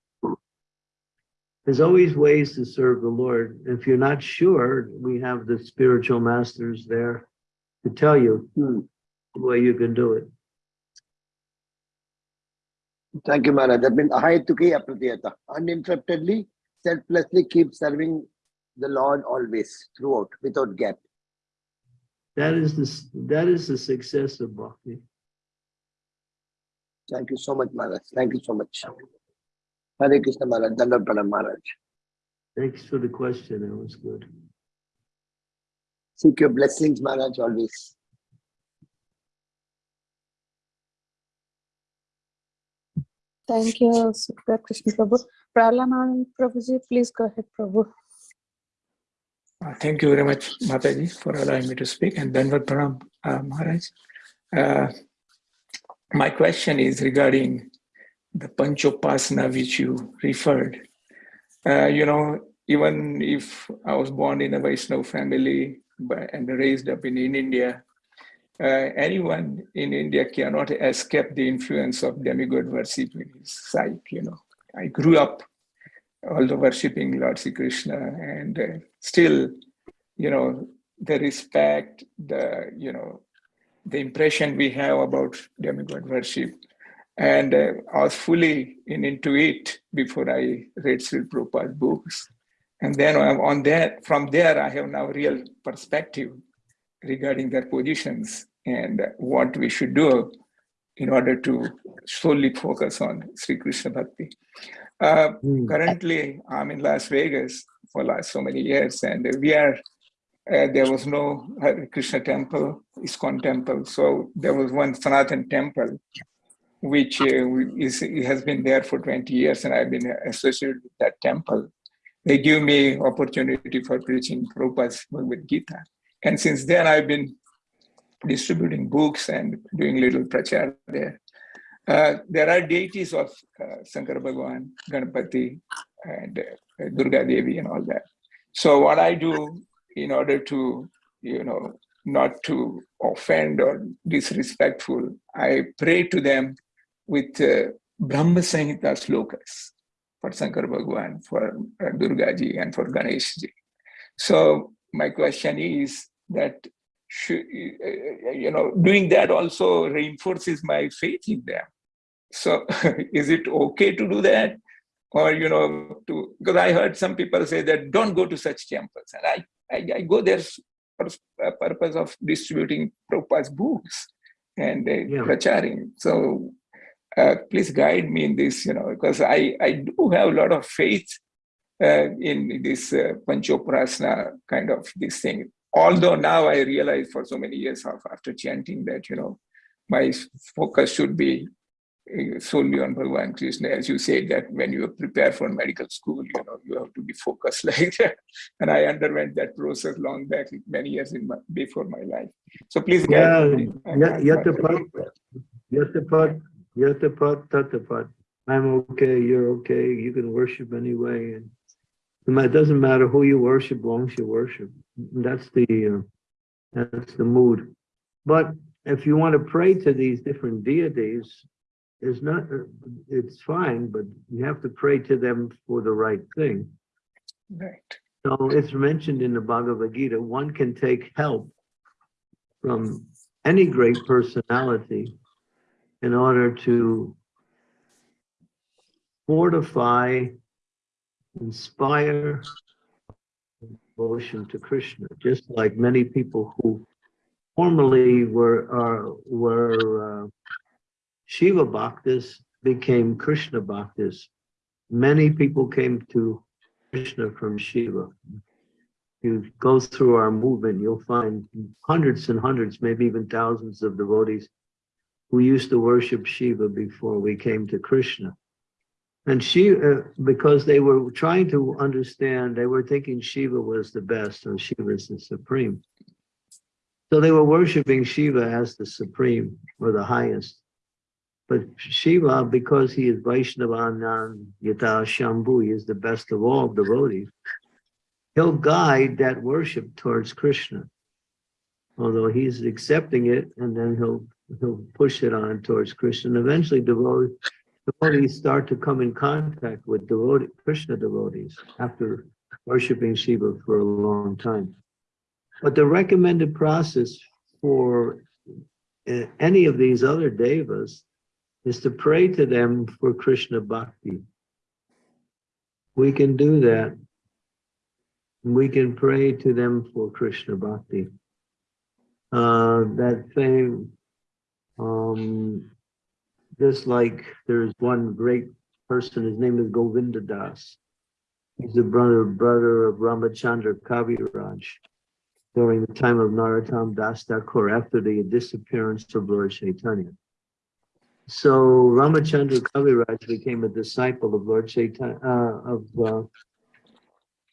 There's always ways to serve the Lord. If you're not sure, we have the spiritual masters there to tell you Hmm. the way you can do it. Thank you, Maharaj. That means ahayatuki apratiyata. Uninterruptedly, selflessly keep serving the Lord always, throughout, without gap. That is the, that is the success of bhakti. Thank you so much, Maharaj. Thank you so much. Hare Krishna Maharaj, Dandam Pranam Maharaj. Thanks for the question. That was good. Seek your blessings, Maharaj, always. Thank you, Sukha Krishna Prabhu. Pralanand Prabhuji, please go ahead, Prabhu. Uh, Thank you very much, Mataji, for allowing me to speak, and Danvat Pranam, uh, Maharaj. Uh, My question is regarding the Panchopasana which you referred. Uh, You know, even if I was born in a Vaishnav family and raised up in, in India, uh, anyone in India cannot escape the influence of demigod worship in his sight, you know. I grew up although worshipping Lord Sri Krishna and uh, still, you know, the respect, the, you know, the impression we have about demigod worship. And uh, I was fully in, into it before I read Sri Prabhupada's books. And then on on that, from there, I have now real perspective regarding their positions and what we should do in order to solely focus on Sri Krishna Bhakti. Uh, Hmm. currently i'm in las vegas for last so many years and we are uh, there was no Hare krishna temple ISKCON temple so there was one sanatan temple which uh, is has been there for 20 years and i've been associated with that temple they give me opportunity for preaching Prabhupada's Bhagavad Gita. And since then, I've been distributing books and doing little prachar there. Uh, there are deities of uh, Shankar Bhagavan, Ganapati, and uh, Durga Devi and all that. So what I do in order to, you know, not to offend or disrespectful, I pray to them with uh, Brahma Samhita slokas for Shankar Bhagavan, for uh, Durga ji, and for Ganesh ji. So my question is that, should, uh, you know, doing that also reinforces my faith in them. So is it okay to do that? Or, you know, to, because I heard some people say that don't go to such temples. And I, I, I go there for a purpose of distributing Prabhupada's books and uh, Yeah. pracharing. So uh, please guide me in this, you know, because I, I do have a lot of faith uh, in this uh, Panchopasana kind of this thing. Although now I realize for so many years of, after chanting that, you know, my focus should be uh, solely on Bhagavan Krishna, as you said that when you prepare for medical school, you know, you have to be focused like that. And I underwent that process long back, many years in my, before my life. So please Yeah, guide me. I- yeah, I- Yatapat, Tatapat. I'm okay, you're okay, you can worship anyway. and It doesn't matter who you worship, long as you worship. That's the, uh, that's the mood. But if you want to pray to these different deities, it's not, it's fine, but you have to pray to them for the right thing. Right. So it's mentioned in the Bhagavad Gita, one can take help from any great personality in order to fortify, inspire devotion to Krishna, just like many people who formerly were, were uh, Shiva Bhaktas became Krishna Bhaktas. Many people came to Krishna from Shiva. You go through our movement, you'll find hundreds and hundreds, maybe even thousands of devotees who used to worship Shiva before we came to Krishna. And she, uh, because they were trying to understand, they were thinking Shiva was the best or Shiva is the supreme. So they were worshiping Shiva as the supreme or the highest. But Shiva, because he is Vaishnavanan Yata Shambhu, he is the best of all devotees, he'll guide that worship towards Krishna. Although he's accepting it, and then he'll he'll push it on towards Krishna. And eventually devotees, devotees start to come in contact with devotee, Krishna devotees after worshiping Shiva for a long time. But the recommended process for uh, any of these other devas is to pray to them for Krishna bhakti. We can do that. We can pray to them for Krishna bhakti. Uh, that same, um, just like there's one great person, his name is Govinda Das. He's the brother, brother of Ramachandra Kaviraj during the time of Narottam Das Thakur after the disappearance of Lord Chaitanya. So Ramachandra Kaviraj became a disciple of Lord Chaitanya, uh, of, uh,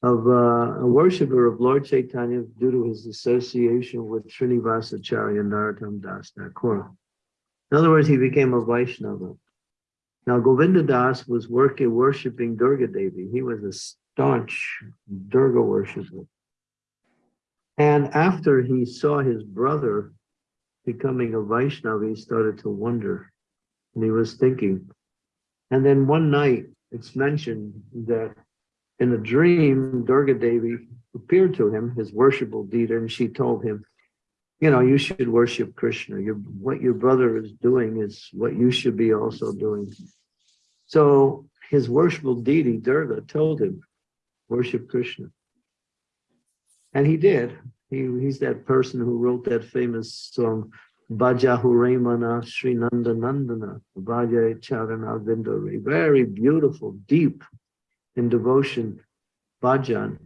of uh, a worshiper of Lord Chaitanya due to his association with Srinivasacharya Narottam Das Thakur. In other words, he became a Vaishnava. Now, Govinda Das was working, worshipping Durga Devi. He was a staunch Durga worshiper. And after he saw his brother becoming a Vaishnava, he started to wonder. And he was thinking. And then one night, it's mentioned that in a dream, Durga Devi appeared to him, his worshipful deity, and she told him, you know, you should worship Krishna. Your, what your brother is doing is what you should be also doing. So his worshipful deity, Durga, told him, worship Krishna. And he did. He, he's that person who wrote that famous song, Bhaja Huremana Sri Nanda Nandana, Bhaja Charana Vindari. Very beautiful, deep in devotion, bhajan.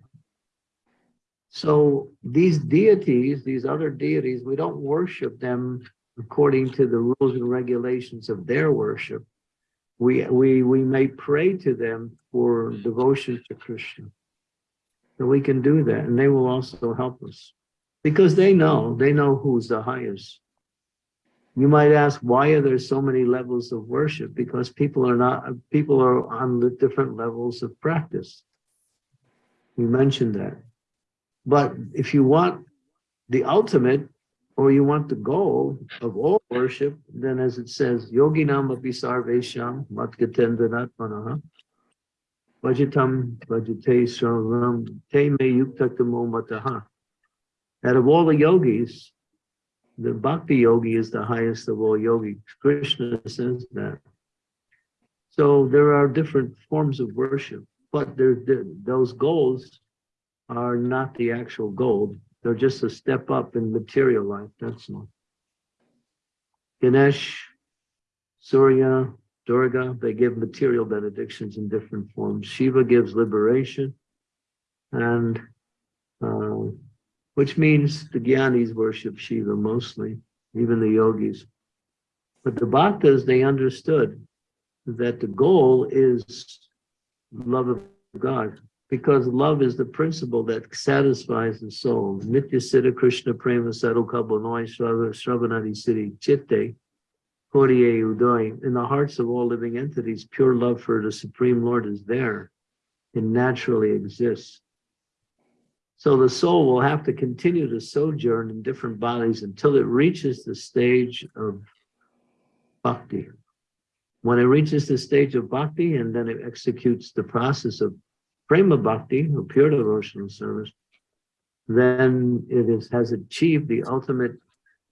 So these deities, these other deities, we don't worship them according to the rules and regulations of their worship. We, we, we may pray to them for devotion to Krishna. So we can do that and they will also help us because they know, they know who's the highest. You might ask, why are there so many levels of worship? Because people are not, people are on the different levels of practice. We mentioned that. But if you want the ultimate, or you want the goal of all worship, then as it says, yogi nama sarvesham matgatendanatmanaha vajitam vajite te me yuktatamo mataha. Out of all the yogis, the bhakti yogi is the highest of all yogis. Krishna says that. So there are different forms of worship, but there, there- those goals are not the actual goal. They're just a step up in material life, that's all. Ganesh, Surya, Durga, they give material benedictions in different forms. Shiva gives liberation. And uh, which means the Gyanis worship Shiva mostly, even the yogis. But the Bhaktas, they understood that the goal is love of God, because love is the principle that satisfies the soul. Nitya Siddha Krishna Prema Sarukabonoi Shravanadi Siddhi Chitte Koriye Udoy. In the hearts of all living entities, pure love for the Supreme Lord is there. It naturally exists. So the soul will have to continue to sojourn in different bodies until it reaches the stage of bhakti. When it reaches the stage of bhakti and then it executes the process of prema bhakti, or pure devotional service, then it is, has achieved the ultimate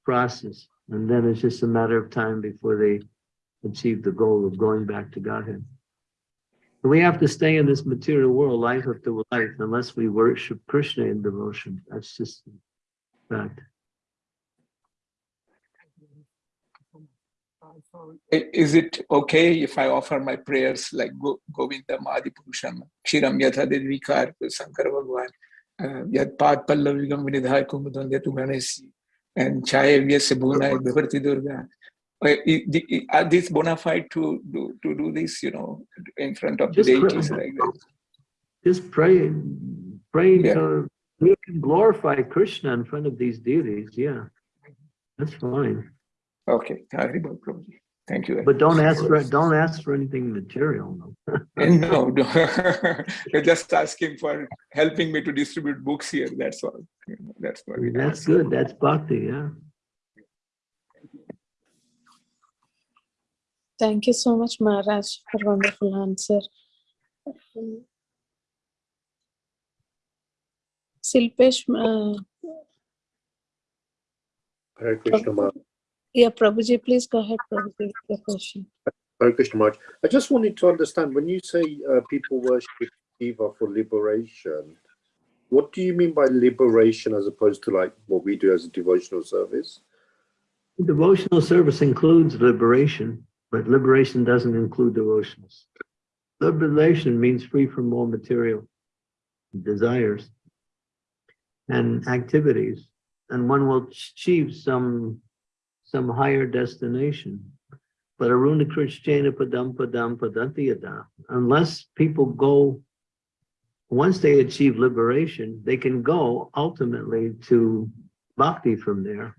process. And then it's just a matter of time before they achieve the goal of going back to Godhead. We have to stay in this material world life after life unless we worship Krishna in devotion. That's just fact. Is it okay if I offer my prayers like Go- Govindam Adipurusham, Kshiram Yatha Dedvikar, Sankar Bhagwan, uh, Yat Pad Pallavigam Vinidhai Kumudon Yatu Ganesi, and Chaya Vyasya Bhunai Bhavarti Durga? Uh, the- Are these bona fide to do, to do this, you know, in front of the Just pray. deities like that? Just pray, praying Yeah. uh, you can glorify Krishna in front of these deities, yeah. That's fine, Okay, Haribol Prabhuji. Thank you. but don't ask for, don't ask for anything material, no. No, no. you're just asking for helping me to distribute books here. That's all. That's what it That's is. good, that's bhakti, yeah. Thank you so much, Maharaj, for wonderful answer. Silpesh, uh, Hare Krishna Maharaj. Yeah, Prabhuji, please go ahead, Prabhuji, with your question. Hare Krishna Maharaj. I just wanted to understand when you say uh, people worship Shiva for liberation, what do you mean by liberation as opposed to like what we do as a devotional service? Devotional service includes liberation, but liberation doesn't include devotions. Liberation means free from all material desires and activities, and one will achieve some, some higher destination. But Aruna Krishnana Padam Padam Padantiyada, unless people go, once they achieve liberation, they can go ultimately to bhakti from there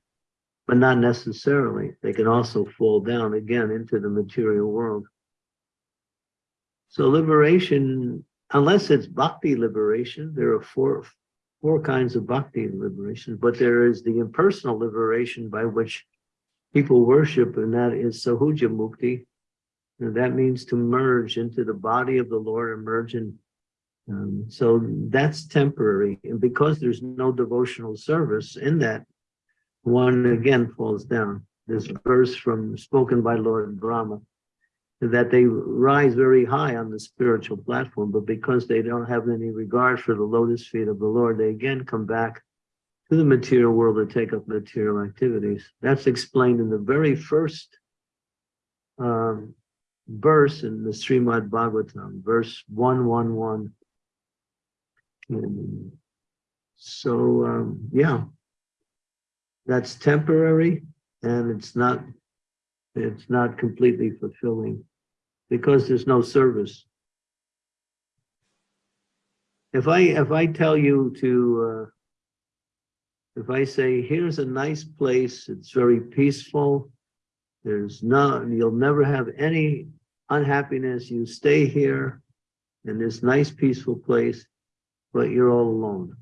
but not necessarily. They can also fall down again into the material world. So liberation, unless it's bhakti liberation, there are four, four kinds of bhakti liberation, but there is the impersonal liberation by which people worship, and that is sayujya mukti. And that means to merge into the body of the Lord and merge in. Um, so that's temporary. And because there's no devotional service in that, one again falls down. This verse from spoken by Lord Brahma, that they rise very high on the spiritual platform, but because they don't have any regard for the lotus feet of the Lord, they again come back to the material world to take up material activities. That's explained in the very first um, verse in the Srimad Bhagavatam, verse 111. And so, um, yeah, that's temporary and it's not, it's not completely fulfilling because there's no service. If I, if I tell you to, uh, if I say, here's a nice place, it's very peaceful, there's no, you'll never have any unhappiness, you stay here in this nice peaceful place, but you're all alone.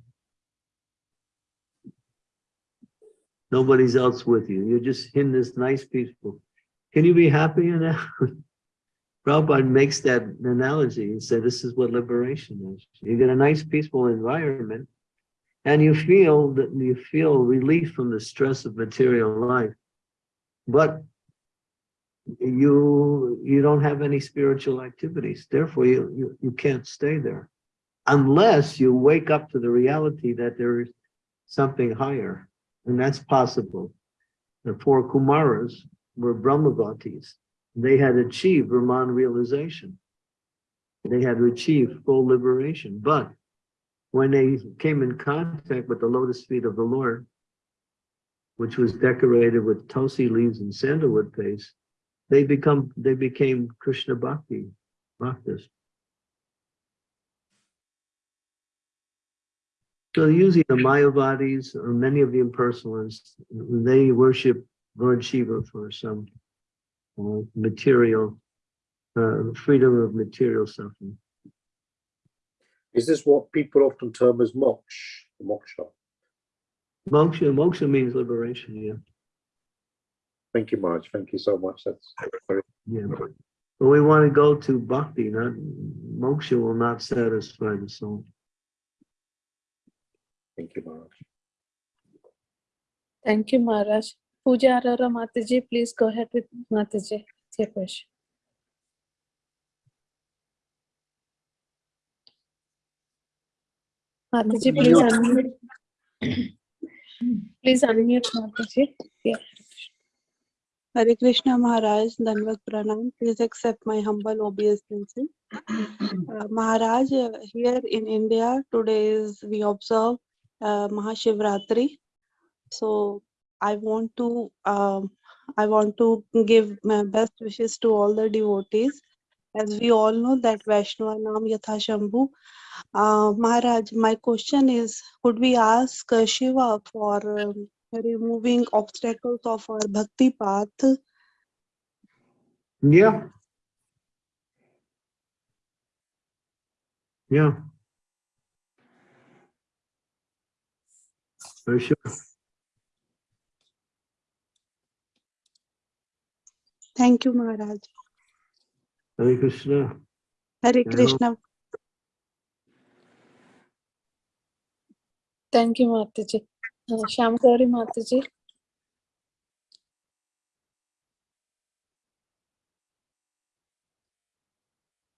Nobody's else with you. You're just in this nice peaceful. Can you be happy in that? Prabhupada makes that analogy and say this is what liberation is. You get a nice peaceful environment and you feel that you feel relief from the stress of material life. But you you don't have any spiritual activities. Therefore, you, you, you can't stay there unless you wake up to the reality that there is something higher. And that's possible. The four Kumaras were Brahmavadis. They had achieved Brahman realization. They had achieved full liberation. But when they came in contact with the lotus feet of the Lord, which was decorated with tulsi leaves and sandalwood paste, they become they became Krishna Bhakti bhaktas. So usually the Mayavadis or many of the impersonalists, they worship Lord Shiva for some uh, material, uh, freedom of material suffering. Is this what people often term as moksha? Moksha. Moksha, moksha means liberation, yeah. Thank you, Maharaj. Thank you so much. That's very Yeah. But we want to go to bhakti, not moksha will not satisfy the soul. thank you, Maharaj. Thank you, Maharaj. Pooja Arora Mataji, please go ahead with Mataji. Your question. Mataji, please unmute. Please unmute Mataji. Yeah. Hare Krishna Maharaj, Danvat Pranam. Please accept my humble obeisances. Uh, Maharaj, uh, here in India, today is we observe uh, Mahashivratri. So I want to um, I want to give my best wishes to all the devotees. As we all know that Vaishnava Nam Yatha Shambhu. Uh, Maharaj, my question is, could we ask uh, Shiva for um, removing obstacles of our bhakti path? Yeah. Yeah. For sure. Thank you, Maharaj. Hare Krishna. Hare. Krishna. Thank you, Mataji. Uh, Shamkari Mataji.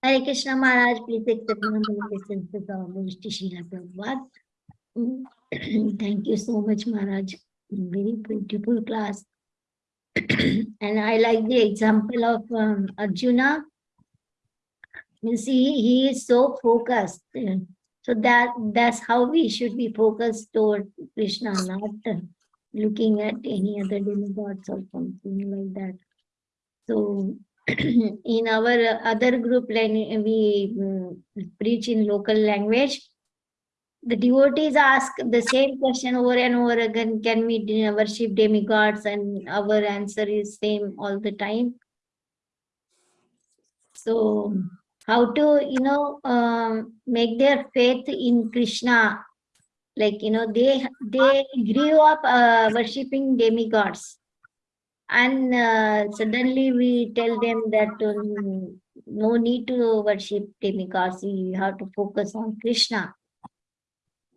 Hare Krishna Maharaj, please accept my humble obeisances of Vishti Srila Prabhupada. Mm, Thank you so much, Maharaj. Very beautiful class. and I like the example of um, Arjuna. Means see he is so focused. So that that's how we should be focused toward Krishna, not looking at any other demigods or something like that. So in our other group, we mm, preach in local language, the devotees ask the same question over and over again, can we worship demigods? And our answer is same all the time. So how to, you know, um, make their faith in Krishna, like, you know, they, they grew up uh, worshipping demigods. And uh, suddenly we tell them that um, no need to worship demigods, you have to focus on Krishna.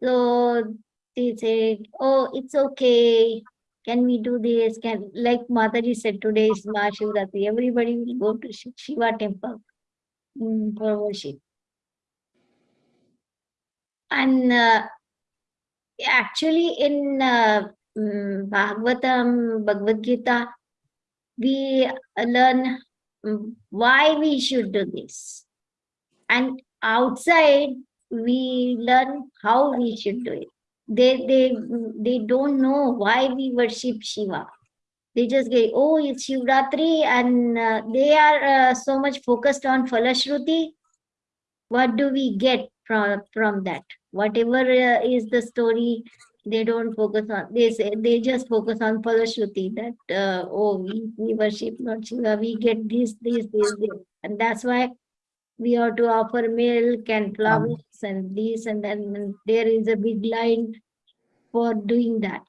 So they said, oh, it's okay. Can we do this? Can like Mataji said today is Mahashivratri. Everybody will go to Shiva temple mm, for worship. And uh, actually in uh, mm, Bhagavatam, Bhagavad Gita, we uh, learn mm, why we should do this. And outside, we learn how we should do it. They, they, they don't know why we worship Shiva. They just get, oh, it's Shivratri, and uh, they are uh, so much focused on Falashruti. What do we get from, from that? Whatever uh, is the story, they don't focus on, they say, they just focus on Falashruti that, uh, oh, we, we worship Lord Shiva, we get this, this, this, this. And that's why we have to offer milk and flowers and this and then there is a big line for doing that.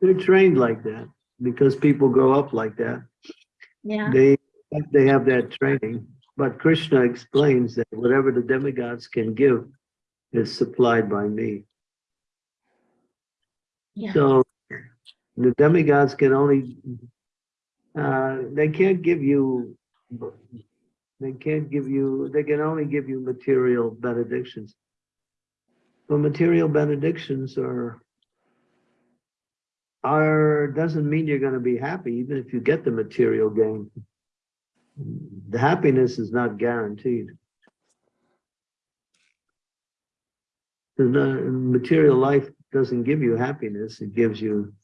They're trained like that because people grow up like that. Yeah, They, they have that training. But Krishna explains that whatever the demigods can give is supplied by me. yeah, So the demigods can only, uh, they can't give you, they can't give you, they can only give you material benedictions. But material benedictions are, are, doesn't mean you're gonna be happy, even if you get the material gain. The happiness is not guaranteed. The material life doesn't give you happiness, it gives you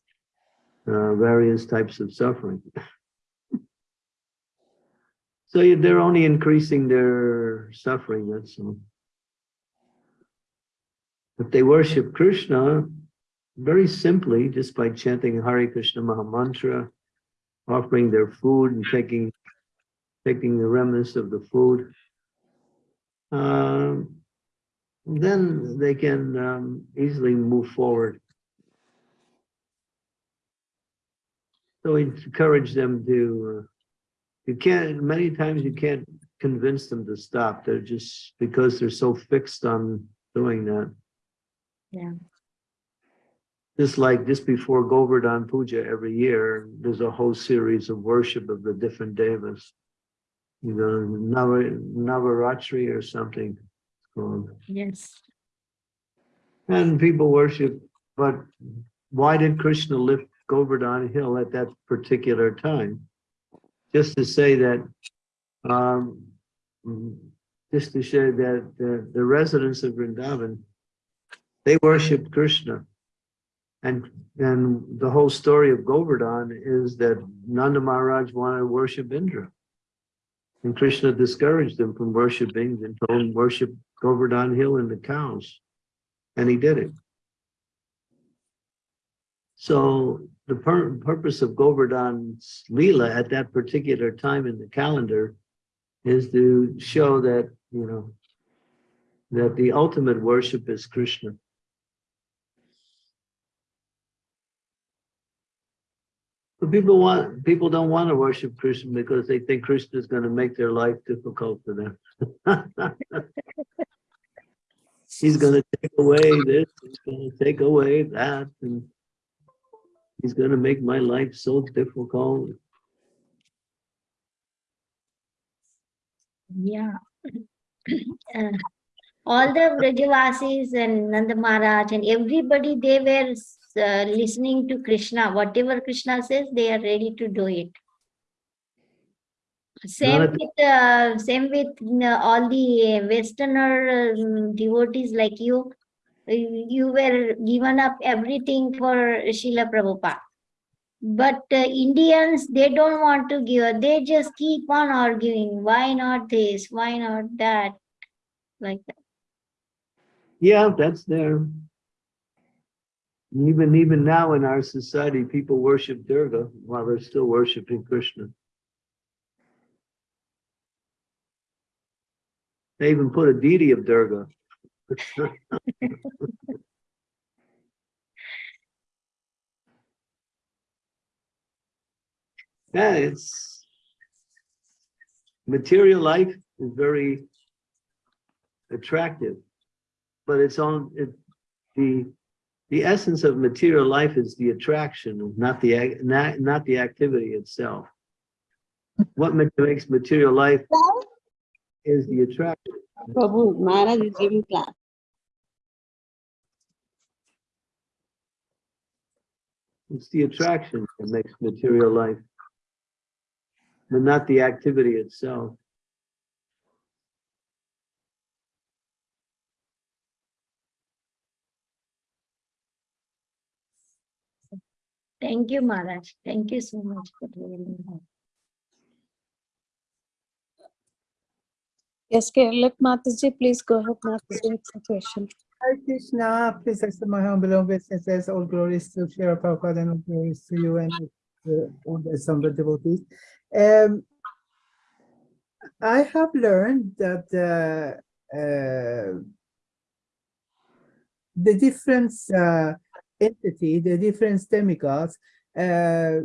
uh, various types of suffering. So they're only increasing their suffering, that's all. If they worship Krishna, very simply, just by chanting Hare Krishna Maha Mantra, offering their food and taking, taking the remnants of the food, um, then they can um, easily move forward. So we encourage them to, uh, you can't, many times you can't convince them to stop. They're just, because they're so fixed on doing that. Yeah. Just like just before Govardhan Puja every year, there's a whole series of worship of the different devas. You know, Nava, Navaratri or something. it's called. Yes. And people worship, but why did Krishna lift Govardhan Hill at that particular time? Just to say that, um, just to show that the, the residents of Vrindavan, they worship Krishna. And, and the whole story of Govardhan is that Nanda Maharaj wanted to worship Indra. And Krishna discouraged them from worshiping and told them worship Govardhan Hill and the cows. And he did it. So the pur- purpose of Govardhan's Leela at that particular time in the calendar is to show that, you know, that the ultimate worship is Krishna. But people want, people don't want to worship Krishna because they think Krishna is going to make their life difficult for them. He's going to take away this, he's going to take away that, and he's going to make my life so difficult. Yeah. Uh, all the Vrajavasis and Nanda Maharaj and everybody, they were uh, listening to Krishna. Whatever Krishna says, they are ready to do it. Same with, uh, same with uh, all the Westerner um, devotees like you. You were given up everything for Srila Prabhupada. But uh, Indians, they don't want to give, they just keep on arguing, why not this, why not that, like that. Yeah, that's there. Even, even now in our society, people worship Durga while they're still worshiping Krishna. They even put a deity of Durga. Yeah, it's material life is very attractive, but it's on it, the the essence of material life is the attraction, not the not not the activity itself. What makes material life is the attraction. Prabhu, Maharaj is giving class. It's the attraction that makes material life, but not the activity itself. Thank you, Maharaj. Thank you so much for telling me. Yes, okay, let Mataji, please go ahead, Mataji, with the question. Hare Krishna, please accept my humble obeisances. All glories to Shri Prabhupada and all glories to you and uh, all the assembled devotees. Um, I have learned that uh, uh, the difference uh, entity, the different demigods, uh,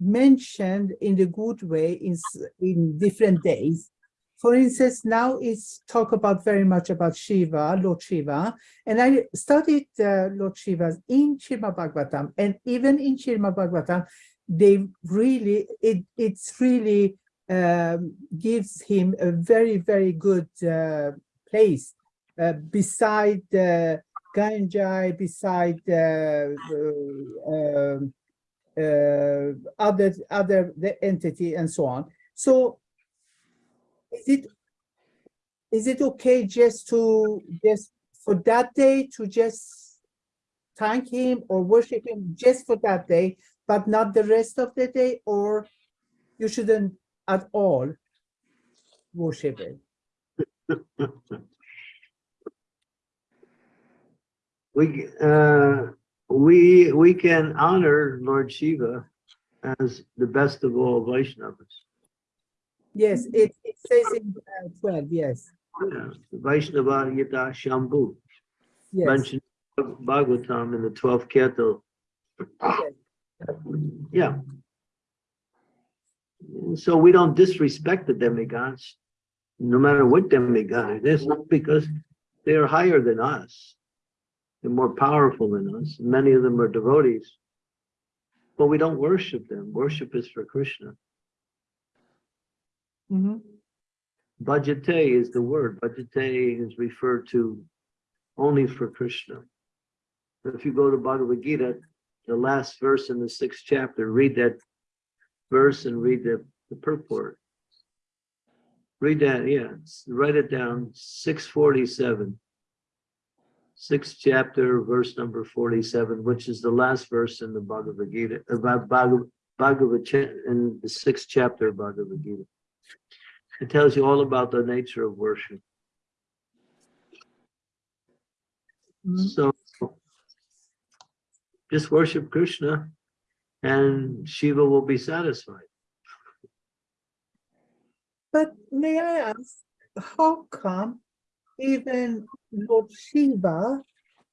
mentioned in the good way in, in different days. For instance, now it's talk about very much about Shiva, Lord Shiva, and I studied uh, Lord Shiva's in Srimad Bhagavatam, and even in Srimad Bhagavatam, they really, it, it's really um, gives him a very, very good uh, place uh, beside uh, Ganjai, beside um, uh, other, other the entity and so on. So is it is it okay just to just for that day to just thank him or worship him just for that day but not the rest of the day, or you shouldn't at all worship it? We, uh, we, we can honor Lord Shiva as the best of all Vaishnavas. Yes, it, it says in uh, 12, yes, Yeah, Vaishnava Yata Shambhu, yes. mentioned Bhagavatam in the twelfth canto. yes. Yeah. So we don't disrespect the demigods, no matter what demigod it is, because they are higher than us. They're more powerful than us. Many of them are devotees. But we don't worship them. Worship is for Krishna. Mhm. Bhajate is the word. Bhajate is referred to only for Krishna. If you go to Bhagavad Gita, the last verse in the sixth chapter, read that verse and read the, the purport. Read that, yeah, write it down, six forty-seven. Sixth chapter, verse number forty-seven, which is the last verse in the Bhagavad Gita, about Bhagavad, Bhagavad, in the sixth chapter of Bhagavad Gita. It tells you all about the nature of worship. Mhm. So just worship Krishna and Shiva will be satisfied. But may I ask, how come even Lord Shiva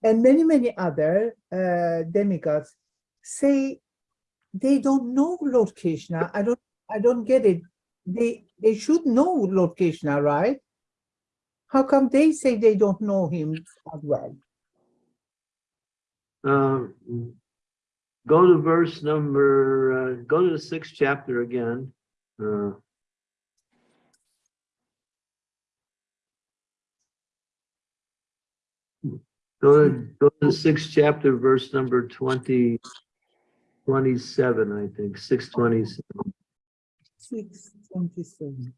and many, many other uh, demigods say they don't know Lord Krishna? I don't, I don't get it. They, they should know Lord Krishna, right? How come they say they don't know him as well? Uh, Go to verse number, uh, go to the sixth chapter again. Uh, Go to, go to the sixth chapter, verse number 20, 27, I think, six twenty-seven. Six twenty-seven.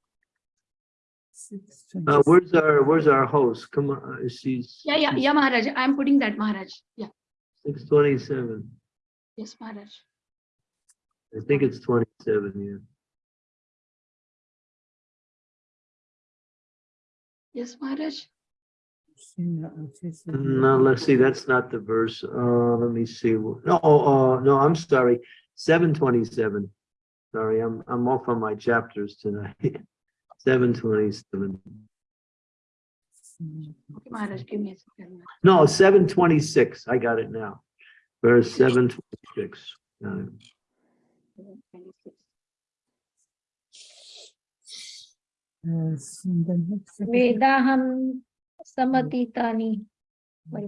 Six Uh, twenty-seven. where's our, where's our host? Come on, uh, she's. Yeah, yeah, yeah, Maharaj. I'm putting that, Maharaj. Yeah, Six twenty-seven. yes, Maharaj. I think it's twenty-seven, yeah. Yes, Maharaj. No, let's see, that's not the verse. Uh, let me see. No, oh, uh, no, I'm sorry. Seven twenty-seven. Sorry, I'm, I'm off on my chapters tonight. Seven twenty-seven. Okay, Maharaj, give me a second. No, seven twenty-six. I got it now. Verse seven twenty-six. Uh, Yes, and then next second- वेदाहं समतीतानि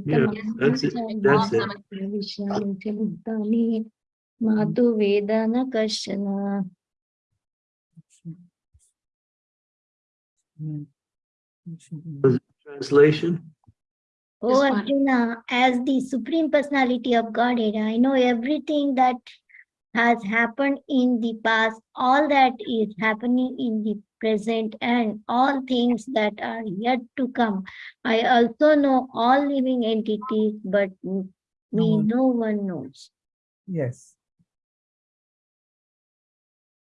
Yeah, that's it, that's it. विषयाणि च भूतानि मातु वेद न कश्चन Mm. Translation? Oh Yes, ma'am. Arjuna, as the Supreme Personality of Godhead, I know everything that has happened in the past, all that is happening in the present, and all things that are yet to come. I also know all living entities, but m- me, one. no one knows. Yes.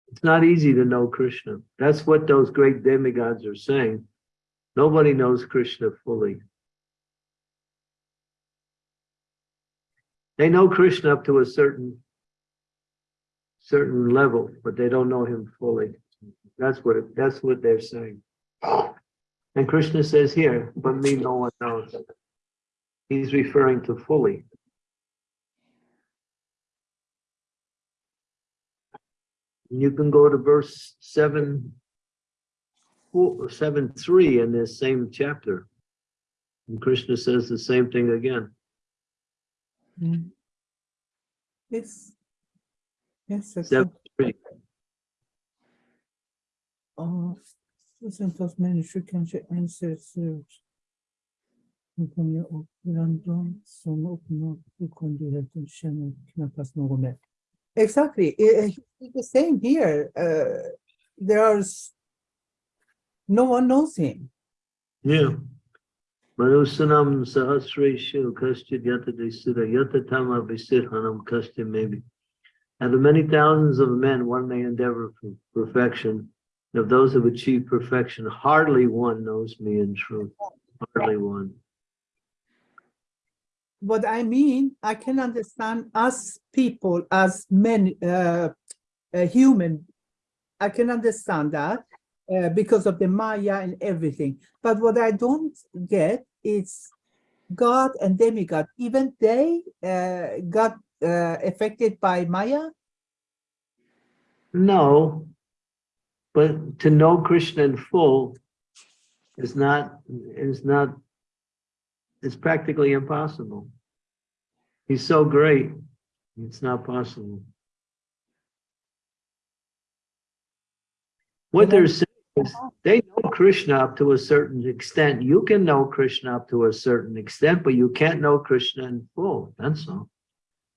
It's not easy to know Krishna. That's what those great demigods are saying. Nobody knows Krishna fully. They know Krishna up to a certain certain level, but they don't know him fully. That's what it, that's what they're saying. And Krishna says here, but me no one knows. He's referring to fully. You can go to verse seven, four, seven, three in this same chapter. And Krishna says the same thing again. Mm. Yes. Yes, Någon mer. Exactly, eh, it's the same here. Uh, there's no one knows him. Yeah. Manusanam sahasreshu kastid yata desira yata tama visirhanam kastya maybe. Out of many thousands of men, one may endeavor for perfection. Of those who have achieved perfection, hardly one knows me in truth. Hardly one. what I mean, I can understand us people as men, uh, uh, human. I can understand that uh, because of the Maya and everything. But what I don't get is God and demigod. Even they uh, got uh, affected by Maya. No, but to know Krishna in full is not, is not, it's practically impossible. He's so great, it's not possible. What they're saying is, they know Krishna up to a certain extent. You can know Krishna up to a certain extent, but you can't know Krishna in full, that's all.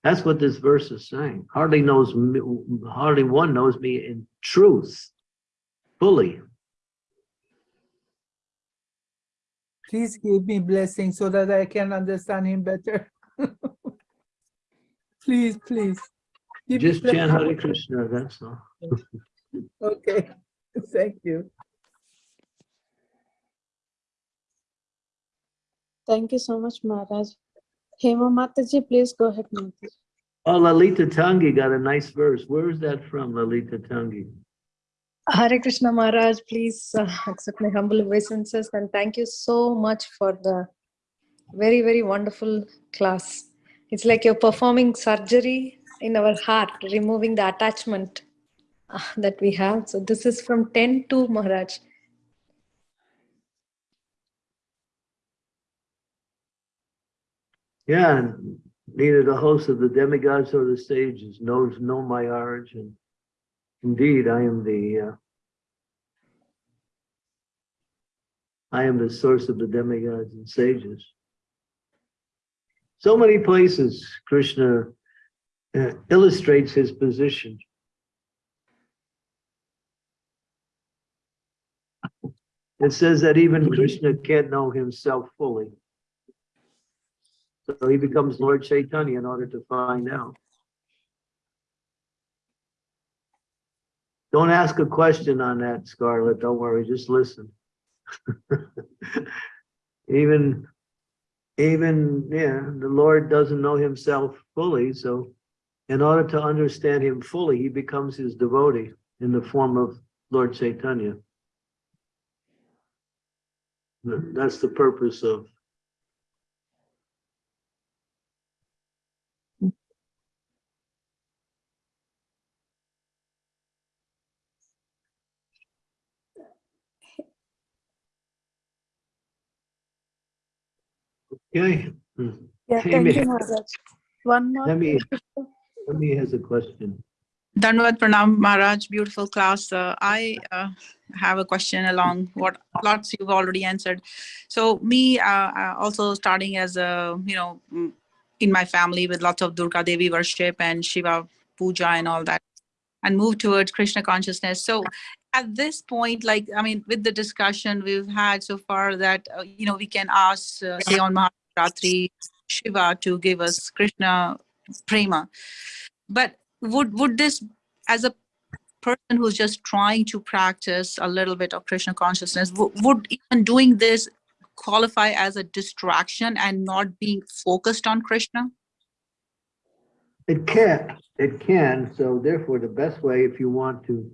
That's what this verse is saying. Hardly knows, me- hardly one knows me in truth, fully. Please give me blessing so that I can understand him better. please, please. Give Just chant blessing. Hare Krishna, that's all. Okay, thank you. Thank you so much, Maharaj. Hema Mataji, please go ahead, Mataji. Oh, Lalita Tangi got a nice verse. Where is that from, Lalita Tangi? Hare Krishna Maharaj, please uh, accept my humble obeisances and thank you so much for the very, very wonderful class. It's like you're performing surgery in our heart, removing the attachment uh, that we have. So this is from 10 to Maharaj. Yeah, neither the host of the demigods or the sages knows know my origin. Indeed, I am the uh, I am the source of the demigods and sages. So many places Krishna uh, illustrates his position. It says that even Krishna can't know himself fully. So he becomes Lord Chaitanya in order to find out. Don't ask a question on that, Scarlett. Don't worry, just listen. even, even, yeah, the Lord doesn't know himself fully, so in order to understand him fully, he becomes his devotee in the form of Lord Chaitanya. That's the purpose of Okay. Yeah, Hey, thank Miss- you, Maharaj. One more. Let me, let me has a question. Dandavat Pranam Maharaj, beautiful class. Uh, I uh, have a question along what lots you've already answered. So me, uh, uh, also starting as a, you know, mm, in my family with lots of Durga Devi worship and Shiva puja and all that, and move towards Krishna consciousness. So at this point, like, I mean, with the discussion we've had so far that, uh, you know, we can ask, uh, say on Maharatri, Shiva to give us Krishna prema. But would would this as a person who's just trying to practice a little bit of krishna consciousness would even doing this qualify as a distraction and not being focused on krishna It can, it can, so therefore the best way if you want to,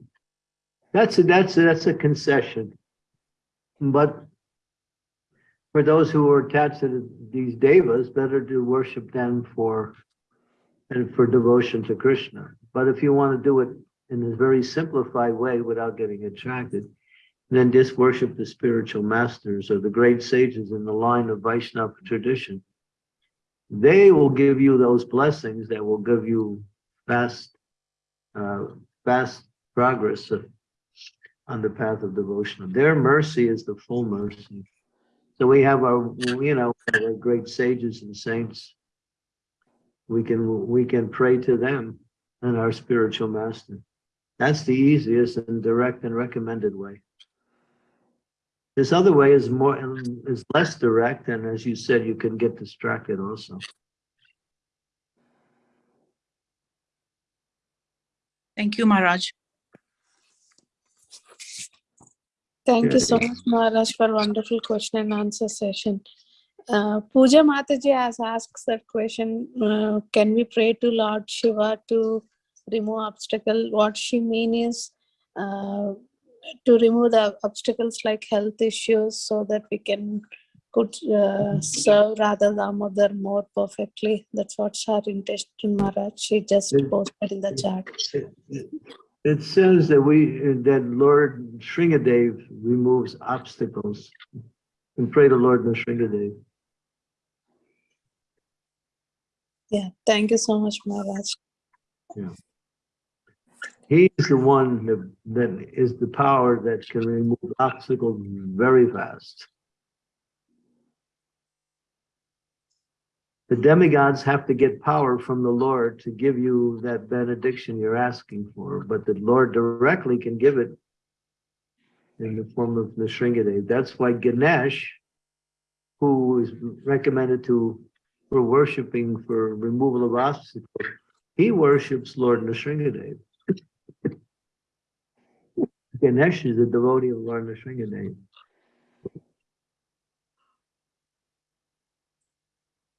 that's a, that's a, that's a concession. But for those who are attached to these devas, better to worship them for, and for devotion to Krishna. But if you want to do it in a very simplified way without getting attracted, then just worship the spiritual masters or the great sages in the line of Vaishnava tradition. They will give you those blessings that will give you fast, uh, fast progress on the path of devotion. Their mercy is the full mercy. So we have our, you know, our great sages and saints. We can, we can pray to them and our spiritual master. That's the easiest and direct and recommended way. This other way is more, is less direct, and as you said, you can get distracted also. Thank you, Maharaj. Thank you so much, Maharaj, for wonderful question and answer session. Uh, Pooja Mataji has asked that question, uh, can we pray to Lord Shiva to remove obstacle? What she means is uh, to remove the obstacles like health issues so that we can could uh, serve Radha Damodar more perfectly. That's what's her intention, Maharaj. She just posted in the chat. It- says that we, that Lord Nrsingadev removes obstacles. And pray to Lord Nrsingadev. Yeah, thank you so much, Maharaj. He's the one that, that is the power that can remove obstacles very fast. The demigods have to get power from the Lord to give you that benediction you're asking for, but the Lord directly can give it in the form of the Nrsingadev. That's why Ganesh, who is recommended to, for worshiping for removal of obstacles, he worships Lord Nrsingadev. Ganesh is a devotee of Lord Nrsingadev.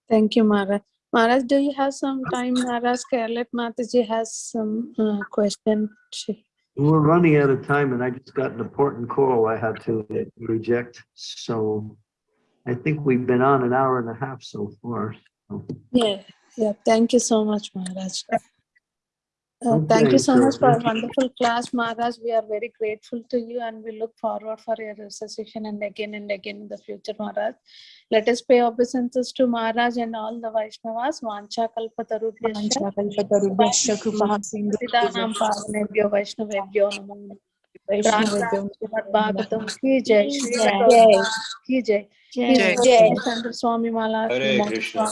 Thank you, Maharaj. Maharaj, do you have some time? Maharaj Scarlett Mataji has some uh, question. She, We're running out of time and I just got an important call I had to reject. So I think we've been on an hour and a half so far. so. yeah, yeah. Thank you so much, Maharaj. Uh, thank you so so much for a wonderful class, Maharaj. We are very grateful to you and we look forward for your session and again and again in the future, Maharaj. Let us pay obeisances to Maharaj and all the Vaishnavas. Vancha kalpatarubhyascha. Vanchakalpatarubhyascha krupasindhu Siddhanam pavanebhyo Vaishnavebhyo namo. Vaishnavebhyo Srimad Bhagavatam ki jai, Shri Jai. Bhagavatam ki jai. His Jai. Holiness Center Swami Mala Hare Krishna,